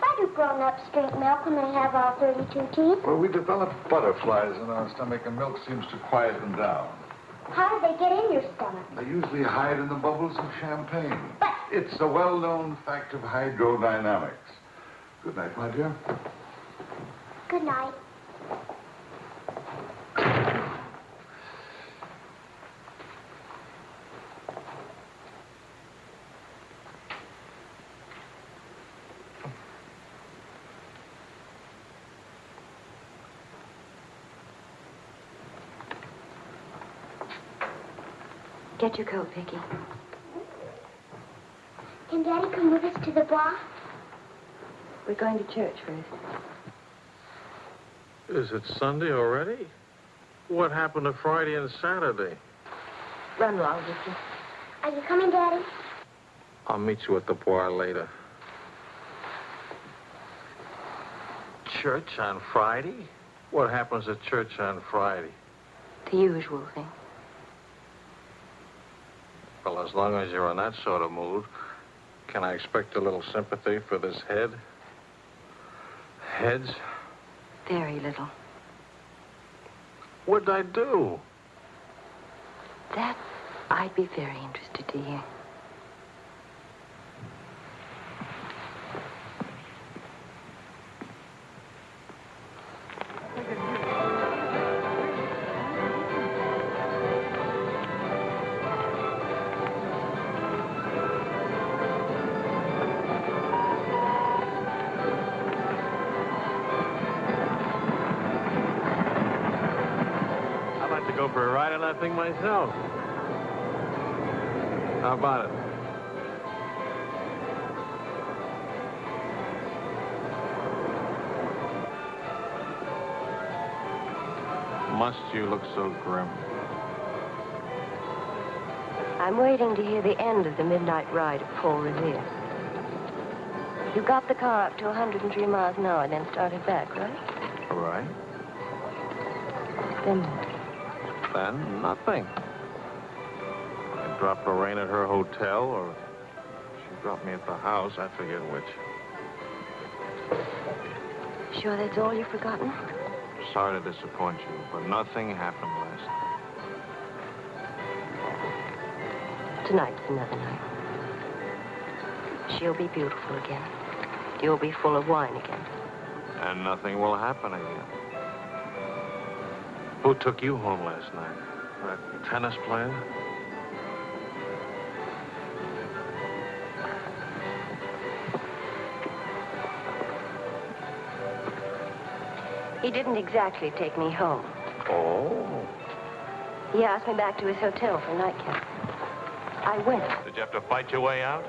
O: Why do grown-ups drink milk when they have all 32 teeth?
F: Well, we develop butterflies in our stomach, and milk seems to quiet them down.
O: How do they get in your stomach?
F: They usually hide in the bubbles of champagne. But... It's a well-known fact of hydrodynamics. Good night, my dear.
O: Good night.
G: Get your coat, Vicky.
O: Can Daddy come with us to the bar?
G: We're going to church first.
A: Is it Sunday already? What happened to Friday and Saturday?
G: Run along, Vicky.
O: Are you coming, Daddy?
A: I'll meet you at the bar later. Church on Friday? What happens at church on Friday?
G: The usual thing.
A: Well, as long as you're in that sort of mood, can I expect a little sympathy for this head? Heads?
G: Very little.
A: What'd I do?
G: That I'd be very interested to hear.
A: So grim?
G: I'm waiting to hear the end of the midnight ride of Paul Revere. You got the car up to 103 miles an hour, and then started back, right?
A: All right.
G: Then
A: Then nothing. I dropped Lorraine at her hotel, or she dropped me at the house. I forget which.
G: Sure that's all you've forgotten?
A: Sorry to disappoint you, but nothing happened last night.
G: Tonight's another night. She'll be beautiful again. You'll be full of wine again.
A: And nothing will happen again. Who took you home last night? That tennis player?
G: He didn't exactly take me home.
A: Oh.
G: He asked me back to his hotel for a nightcap. I went.
A: Did you have to fight your way out?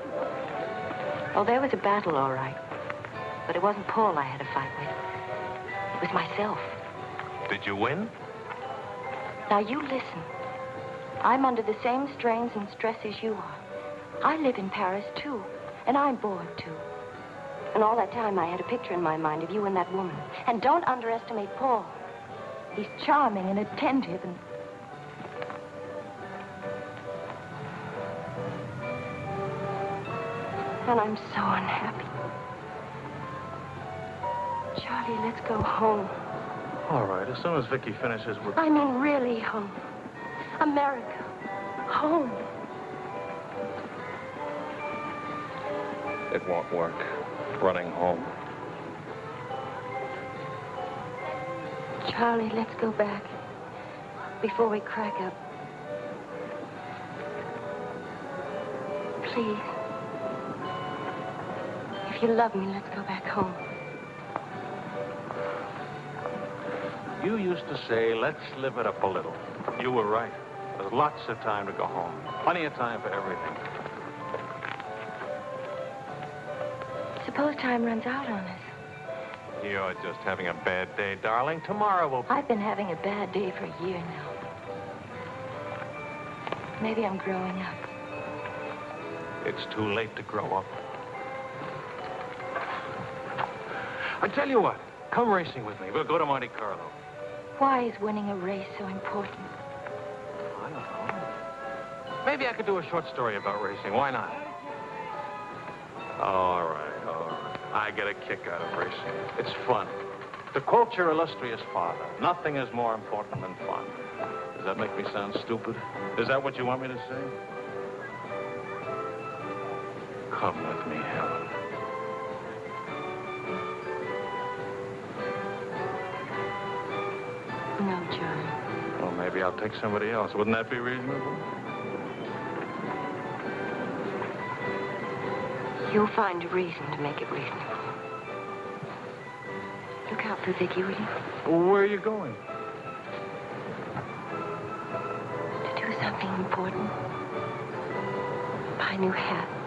G: Oh, there was a battle, all right. But it wasn't Paul I had to fight with. It was myself.
A: Did you win?
G: Now, you listen. I'm under the same strains and stress as you are. I live in Paris, too. And I'm bored, too. And all that time, I had a picture in my mind of you and that woman. And don't underestimate Paul. He's charming and attentive and... And I'm so unhappy. Charlie, let's go home.
A: All right, as soon as Vicky finishes with...
G: I mean, really home. America. Home.
A: It won't work. Running home.
G: Charlie, let's go back. Before we crack up. Please. If you love me, let's go back home.
A: You used to say, let's live it up a little. You were right. There's lots of time to go home. Plenty of time for everything.
G: Suppose time runs out on us.
A: You're just having a bad day, darling. Tomorrow will...
G: I've been having a bad day for a year now. Maybe I'm growing up.
A: It's too late to grow up. I tell you what, come racing with me. We'll go to Monte Carlo.
G: Why is winning a race so important?
A: I don't know. Maybe I could do a short story about racing. Why not? All right, all right. I get a kick out of racing. It's fun. To quote your illustrious father, nothing is more important than fun. Does that make me sound stupid? Is that what you want me to say? Come with me, Helen.
G: No, Charlie.
A: Well, maybe I'll take somebody else. Wouldn't that be reasonable?
G: You'll find a reason to make it reasonable. Look out for Vicky, will you?
A: Where are you going?
G: To do something important. Buy a new hat.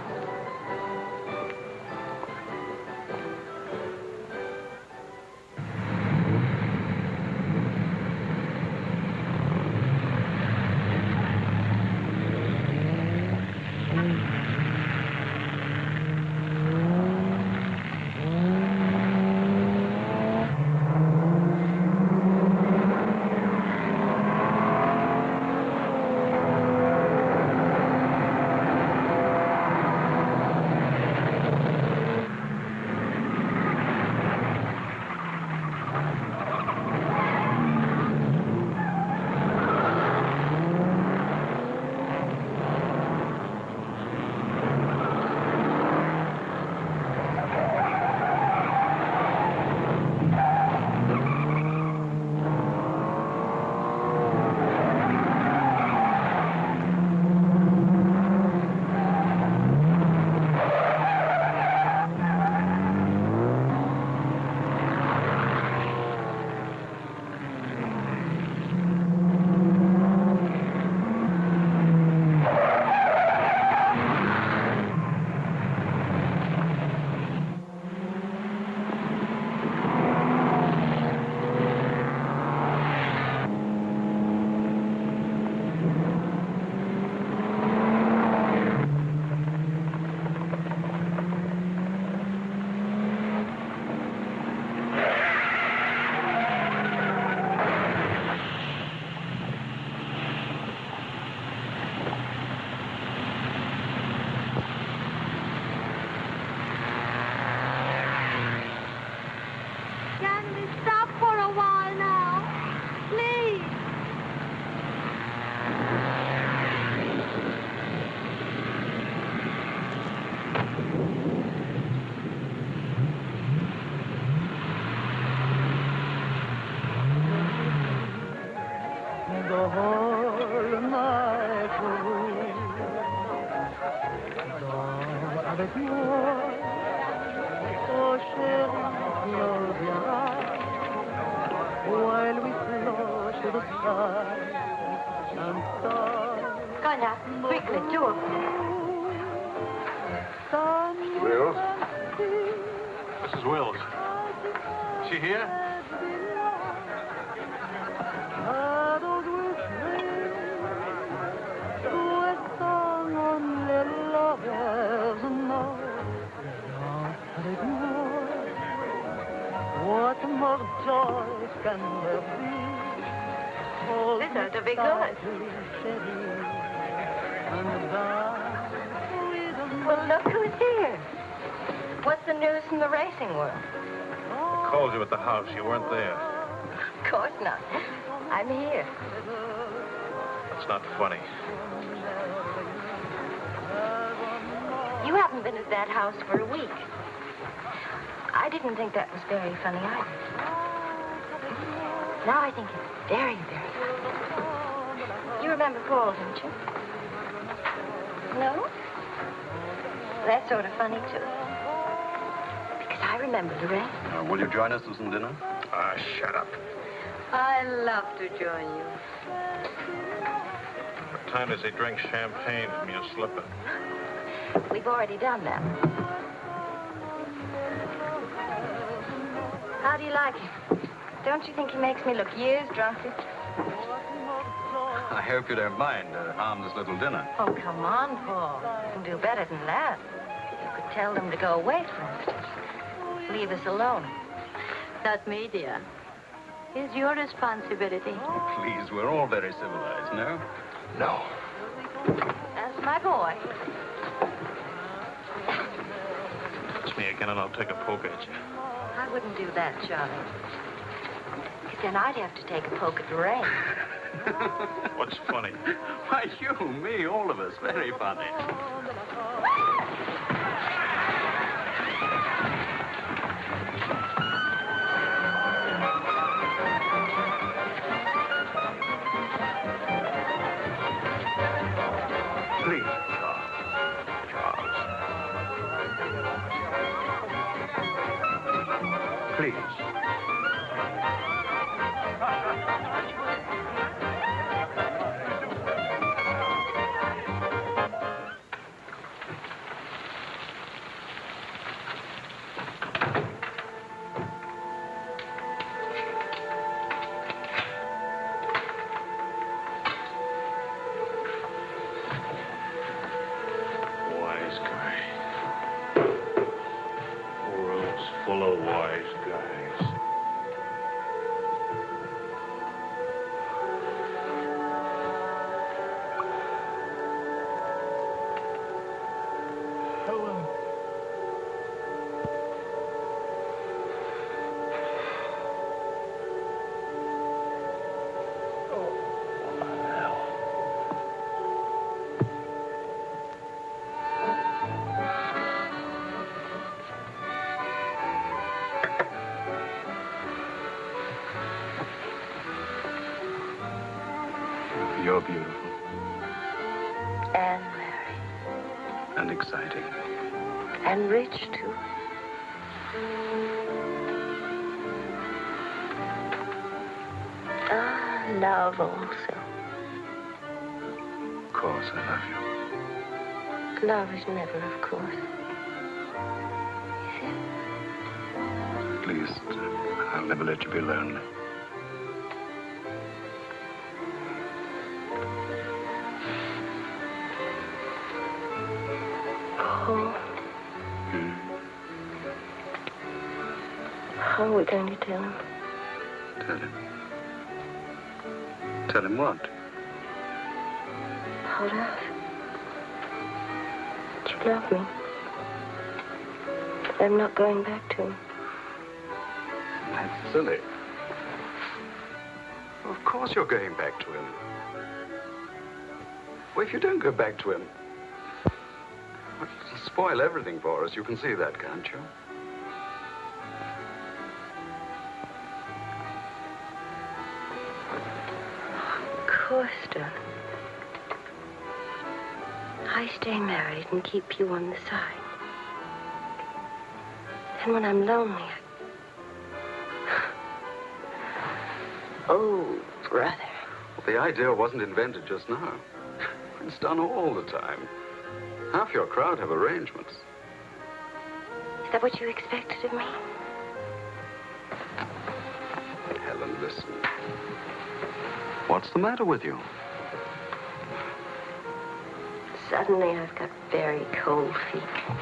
V: Be
G: good.
V: tightly, chérie, and dance with me.
G: Well, look who's here. What's the news from the racing world?
A: I Called you at the house. You weren't there.
G: Of course not. I'm here.
A: It's not funny.
G: You haven't been at that house for a week. I didn't think that was very funny either. Now I think it's very, very funny. You remember Paul, don't you? No? That's sort of funny, too. Because I remember Lorraine.
K: Uh, will you join us to some dinner?
A: Ah, shut up.
R: I love to join you.
A: What time does he drink champagne from your slipper?
G: We've already done that. How do you like him? Don't you think he makes me look years drunker?
K: I hope you don't mind uh, a harmless little dinner.
G: Oh, come on, Paul. You can do better than that. You could tell them to go away, for instance. Leave us alone.
R: Not me, dear. It's your responsibility.
K: Oh, please, we're all very civilized, no?
B: No.
G: That's my boy.
A: It's me again, and I'll take a poke at you.
G: I wouldn't do that, Charlie. Because then I'd have to take a poke at Lorraine.
A: What's funny?
K: Why, you, me, all of us. Very funny.
G: And rich, too. Ah, love also.
K: Of course, I love you.
G: Love is never, of course.
K: At least I'll never let you be lonely.
G: How are we going to tell him?
K: Tell him. Tell him what?
G: Hold us. That you love me. I'm not going back to him.
K: That's silly. Of course you're going back to him. Well, if you don't go back to him, it'll spoil everything for us. You can see that, can't you?
G: Stay married and keep you on the side. And when I'm lonely, I... Oh, brother.
K: Well, the idea wasn't invented just now. It's done all the time. Half your crowd have arrangements.
G: Is that what you expected of me?
K: Helen, listen. What's the matter with you?
G: Suddenly, I've got very cold feet.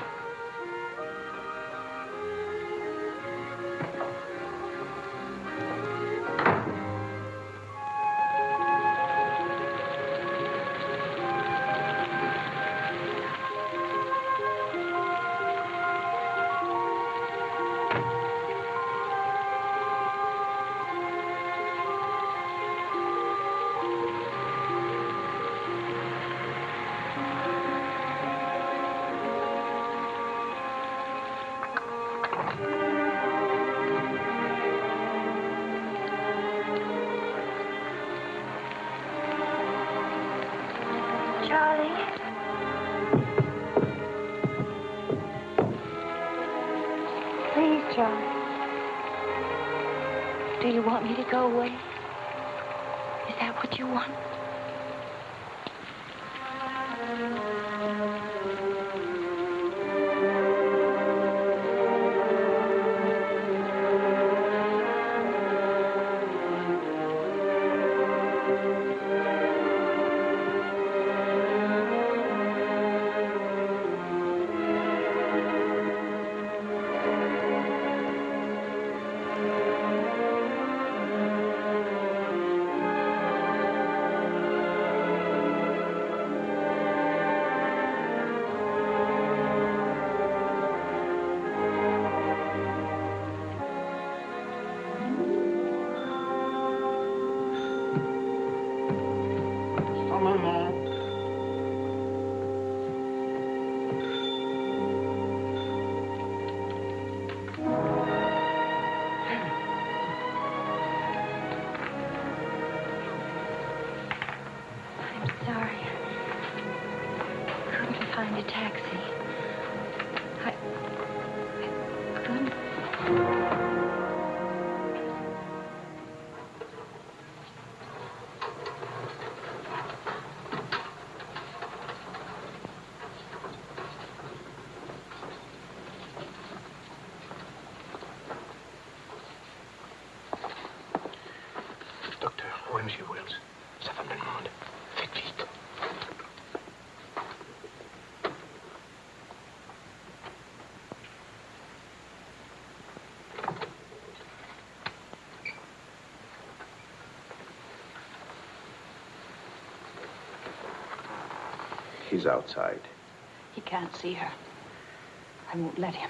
Y: He's outside.
E: He can't see her. I won't let him.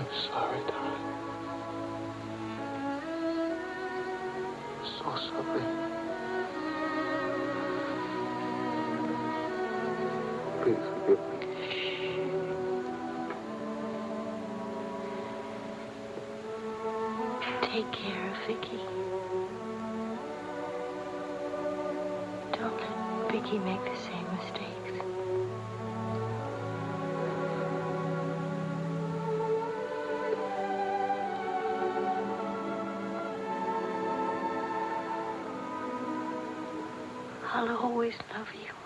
W: I'm sorry, darling. So sorry. Please forgive me.
G: Take care of Vicky. Don't let
Q: Vicky make the I'll always love you.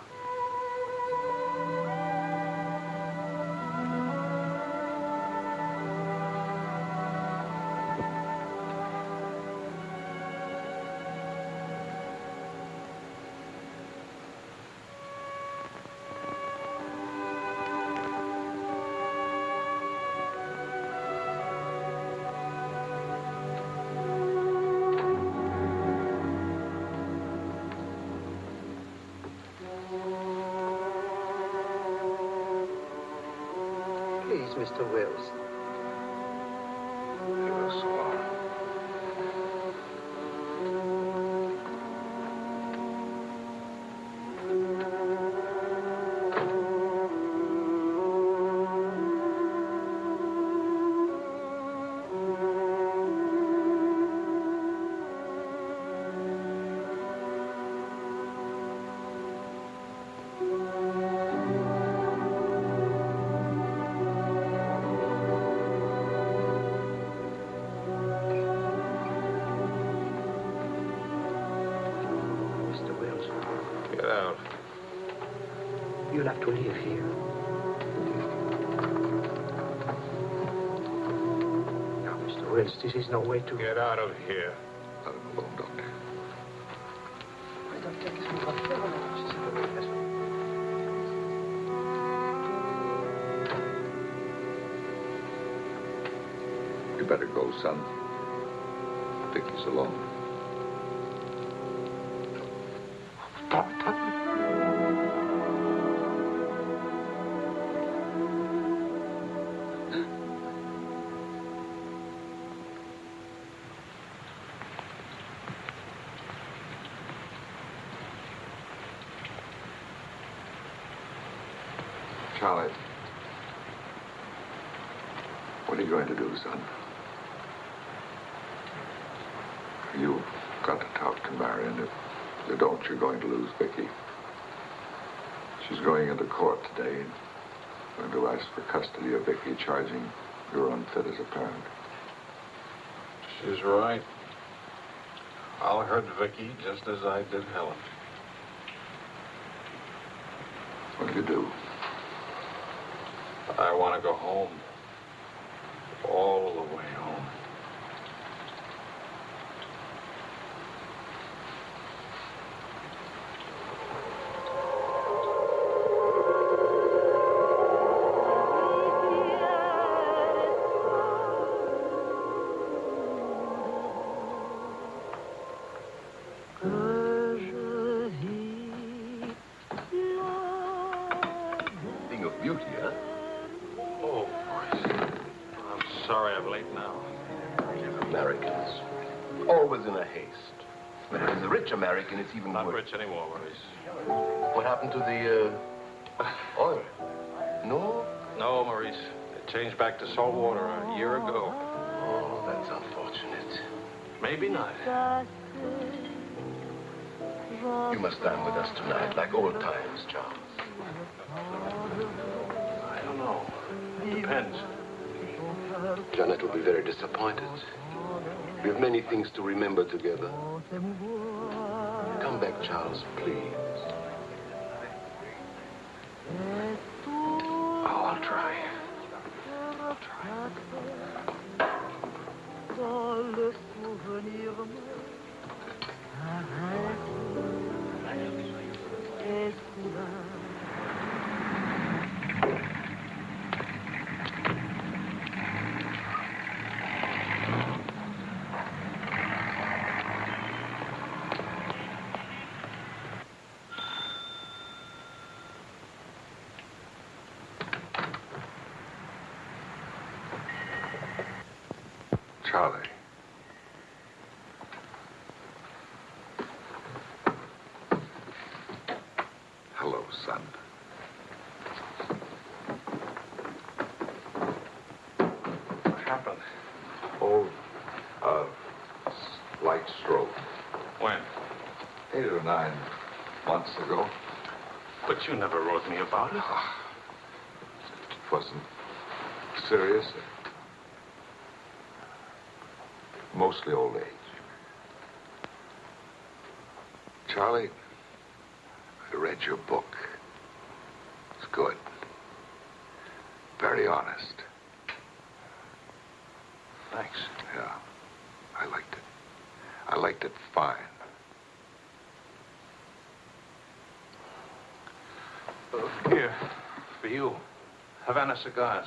Z: Mr. Wills, this is no way to...
A: Get out of here.
F: Let him alone, Doctor. You better go, son. Vicky's alone. Charlie. What are you going to do, son? You've got to talk to Marion. If you don't, you're going to lose Vicky. She's going into court today and going to ask for custody of Vicky, charging you're unfit as a parent.
V: She's right. I'll hurt Vicky just as I did Helen.
F: What do you do?
V: I want to go home. All the way home.
B: It's even
A: Not
B: worse.
A: anymore, Maurice.
B: What happened to the, uh, oil? No?
A: No, Maurice. It changed back to salt water a year ago.
B: Oh, that's unfortunate.
A: Maybe not.
B: You must dine with us tonight, like old times, Charles.
A: I don't know. It depends.
B: Janet will be very disappointed. We have many things to remember together. Come back, Charles, please.
F: Hello, son.
A: What happened?
F: Oh, uh, slight stroke.
A: When?
F: Eight or nine months ago.
A: But you never wrote me about. It
B: wasn't serious. Mostly old age. Charlie, I read your book. It's good. Very honest.
A: Thanks.
B: Yeah. I liked it. I liked it fine.
A: Uh, here, for you. Havana cigars.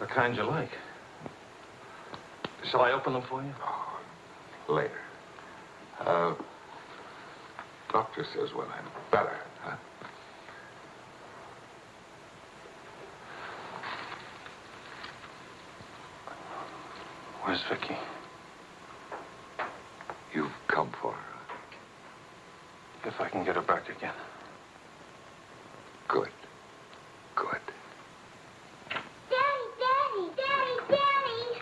A: The kind you like. Shall I open them for you?
B: Oh, Later. Uh, doctor says when I'm better, huh?
A: Where's Vicky?
B: You've come for her.
A: If I can get her back again.
B: Good.
O: Daddy, Daddy, Daddy, Daddy.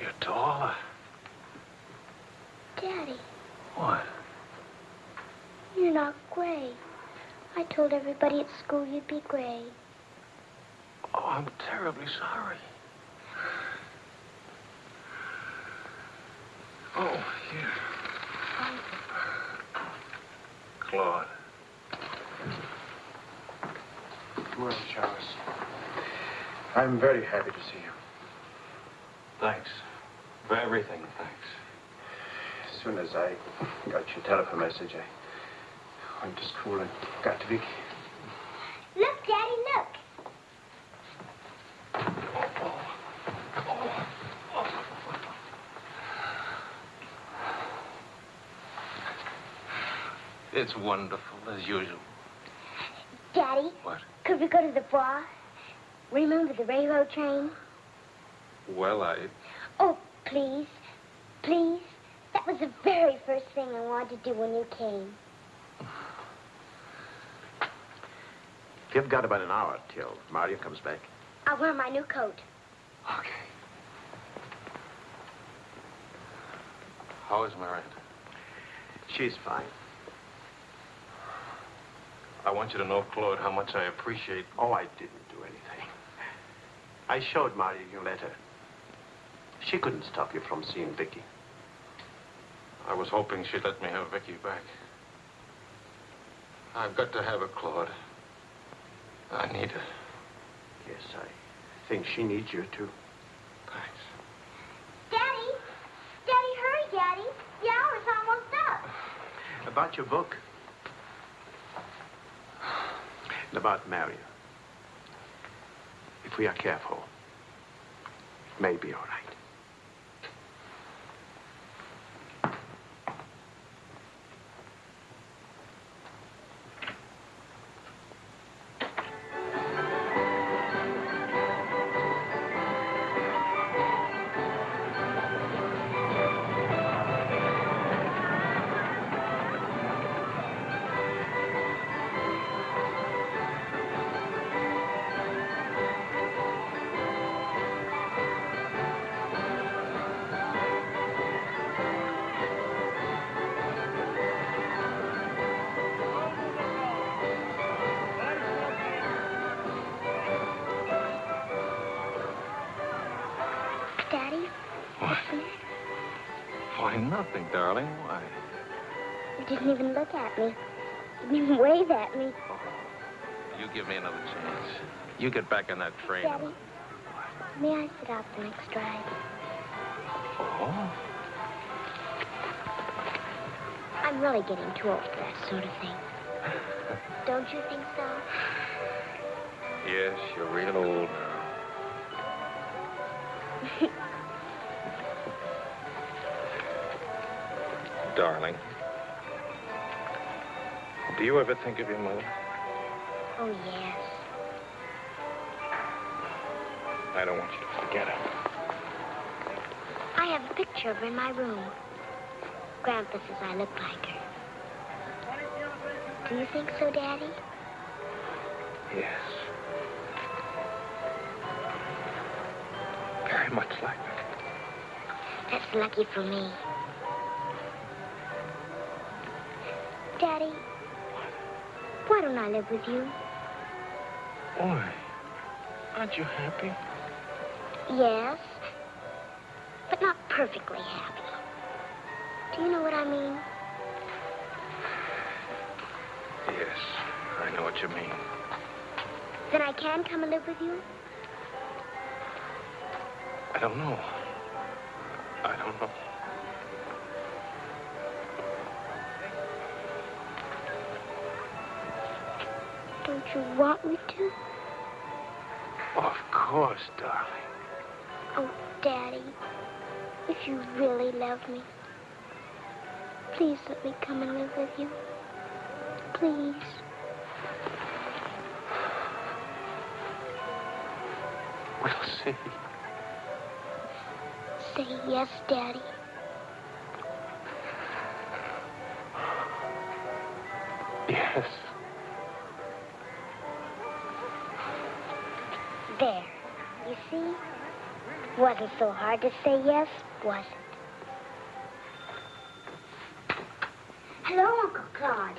A: You're taller.
O: Daddy,
A: What?
O: you're not gray. I told everybody at school you'd be gray.
A: Oh, I'm terribly sorry. Oh, here. Claude.
Q: Well, Charles, I'm very happy to see you.
A: Thanks. For everything, thanks.
Q: As soon as I got your telephone message, I went to school and got to Vicky.
O: Look, Daddy, look.
A: It's wonderful, as usual.
O: Daddy,
A: What?
O: could we go to the bar? Remember the railroad train?
A: Well, I...
O: Oh, please. Please. That was the very first thing I wanted to do when you came.
Q: You've got about an hour till Marion comes back.
O: I'll wear my new coat. Okay.
A: How is Miranda?
Q: She's fine.
A: I want you to know, Claude, how much I appreciate...
Q: Oh, I didn't do anything. I showed Marion your letter. She couldn't stop you from seeing Vicky.
A: I was hoping she'd let me have Vicky back. I've got to have her, Claude. I need her.
Q: Yes, I think she needs you, too.
A: Thanks.
O: Daddy! Daddy, hurry, Daddy. The hour's almost up.
Q: About your book. And about Marion. If we are careful, it may be all right.
O: Wave at me.
A: You give me another chance. You get back on that train.
O: Daddy, may I sit out the next ride?
A: Oh?
O: I'm really getting too old for that sort of thing. Don't you think so?
A: Yes, you're real old now. Darling. Do you ever think of your mother?
O: oh, yes.
A: I don't want you to forget her.
O: I have a picture of her in my room. Grandpa says I look like her. Do you think so, Daddy?
A: Yes. Very much like her.
O: That's lucky for me. Daddy, don't I live with you?
A: Why? Aren't you happy?
O: Yes, but not perfectly happy. Do you know what I mean?
A: Yes, I know what you mean.
O: Then I can come and live with you?
A: I don't know. I don't know.
O: Don't you want me to?
A: Of course, darling.
O: Oh, Daddy, if you really love me, please let me come and live with you. Please.
A: We'll see.
O: Say yes, Daddy.
A: Yes.
O: There. You see? Wasn't so hard to say yes, was it? Hello, Uncle Claude.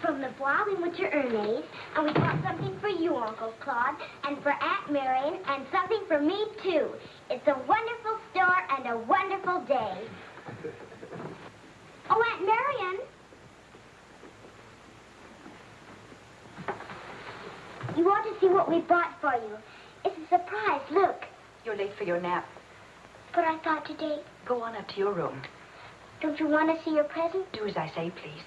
O: From the Bois, we went to Ernest, and we bought something for you, Uncle Claude, and for Aunt Marion, and something for me, too. It's a wonderful store and a wonderful day. Oh, Aunt Marion. You ought to see what we bought for you. It's a surprise. Look.
E: You're late for your nap.
O: But I thought today.
E: Go on up to your room.
O: Don't you want to see your present?
E: Do as I say, please.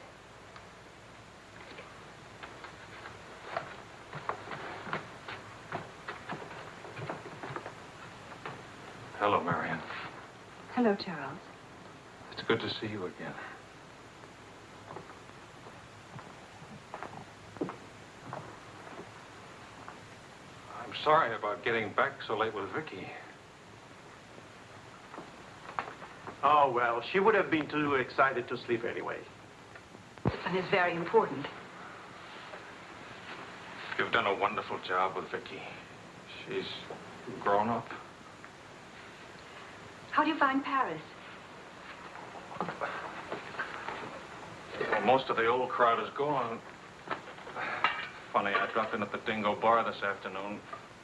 A: Hello, Marion.
E: Hello, Charles.
A: It's good to see you again. Sorry about getting back so late with Vicky.
D: Oh, well, she would have been too excited to sleep anyway.
E: And it's very important.
A: You've done a wonderful job with Vicky. She's grown up.
E: How do you find Paris?
A: Well, most of the old crowd is gone. Funny, I dropped in at the Dingo Bar this afternoon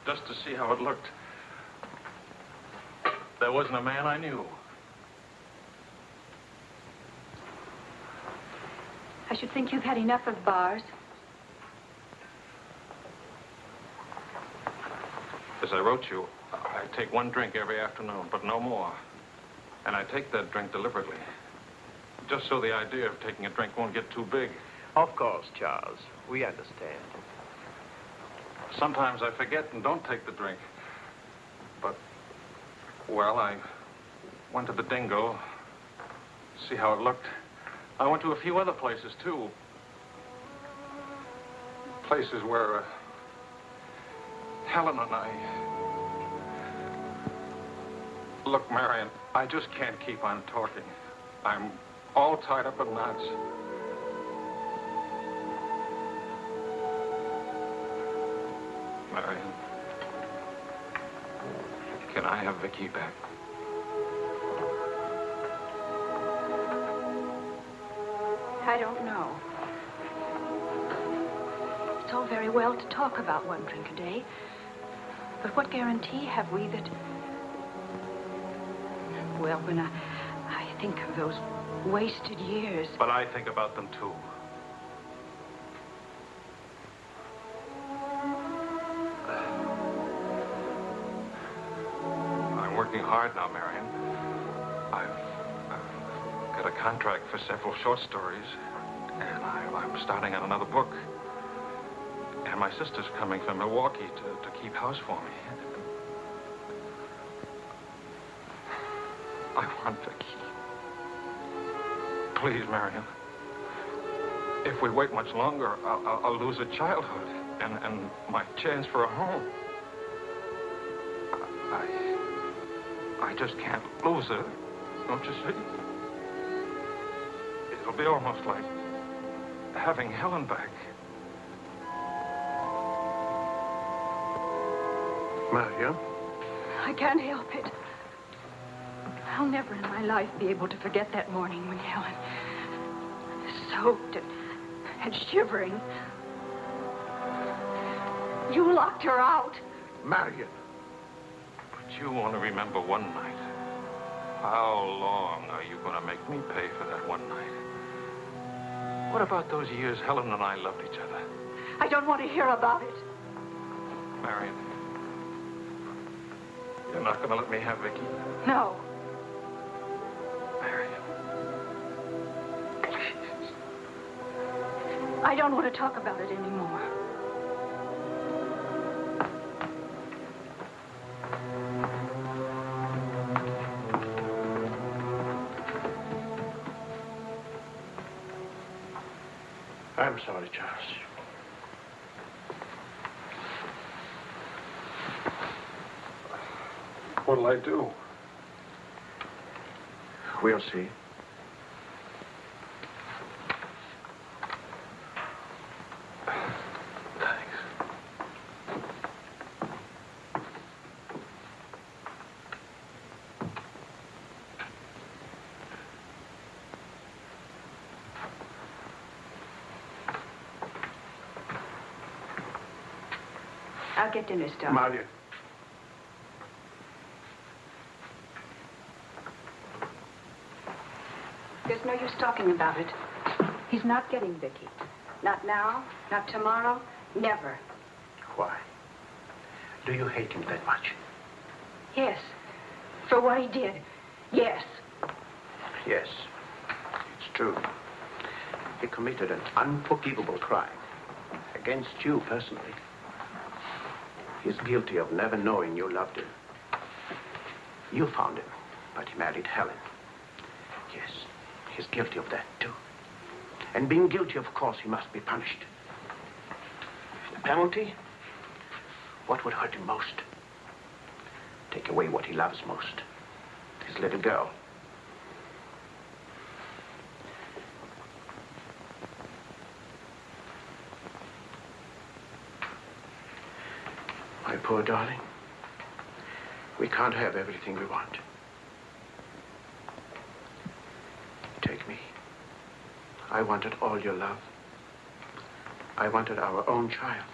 A: just to see how it looked. There wasn't a man I knew.
E: I should think you've had enough of bars.
A: As I wrote you, I take one drink every afternoon, but no more. And I take that drink deliberately. Just so the idea of taking a drink won't get too big.
D: Of course, Charles. We understand.
A: Sometimes I forget and don't take the drink. But, well, I went to the Dingo, see how it looked. I went to a few other places, too. Places where uh, Helen and I... Look, Marion, I just can't keep on talking. I'm all tied up in knots. Marion, can I have Vicky back?
E: I don't know. It's all very well to talk about one drink a day. But what guarantee have we that... Well, when I, I think of those wasted years...
A: But I think about them, too. Hard now, Marion. I've, I've got a contract for several short stories, and I, I'm starting on another book. And my sister's coming from Milwaukee to, to keep house for me. I want Vicky. Please, Marion. If we wait much longer, I'll, I'll, I'll lose a childhood and, and my chance for a home. I just can't lose her, don't you see? It'll be almost like having Helen back.
Q: Marion?
E: I can't help it. I'll never in my life be able to forget that morning when Helen, soaked and, and shivering, you locked her out.
Q: Marion.
A: You want to remember one night. How long are you going to make me pay for that one night? What about those years Helen and I loved each other?
E: I don't want to hear about it.
A: Marion, you're not going to let me have Vicky?
E: No.
A: Marion. Please.
E: I don't want to talk about it anymore.
Q: Sorry, Charles.
F: What'll I do?
Q: We'll see.
E: I'll get dinner started.
Q: Marion.
E: There's no use talking about it. He's not getting Vicky. Not now, not tomorrow, never.
Q: Why? Do you hate him that much?
E: Yes. For what he did. Yes.
Q: Yes. It's true. He committed an unforgivable crime against you personally. He's guilty of never knowing you loved him. You found him, but he married Helen. Yes, he's guilty of that, too. And being guilty, of course, he must be punished. The penalty? What would hurt him most? Take away what he loves most. His little girl. Poor darling. We can't have everything we want. Take me. I wanted all your love. I wanted our own child.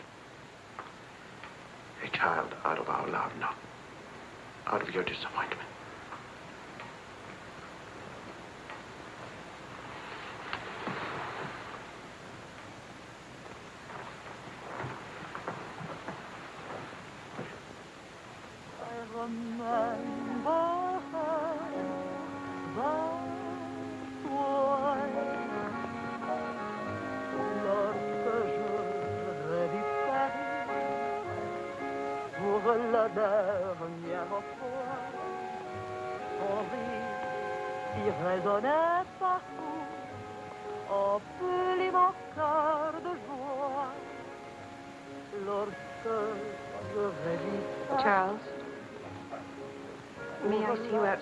Q: A child out of our love, not out of your disappointment.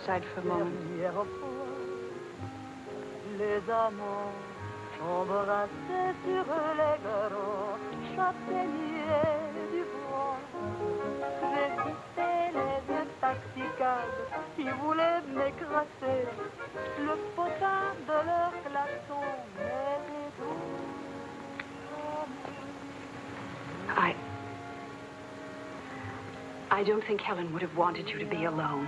V: Klaxon m'était doux.
E: I. I don't think Helen would have wanted you to be alone.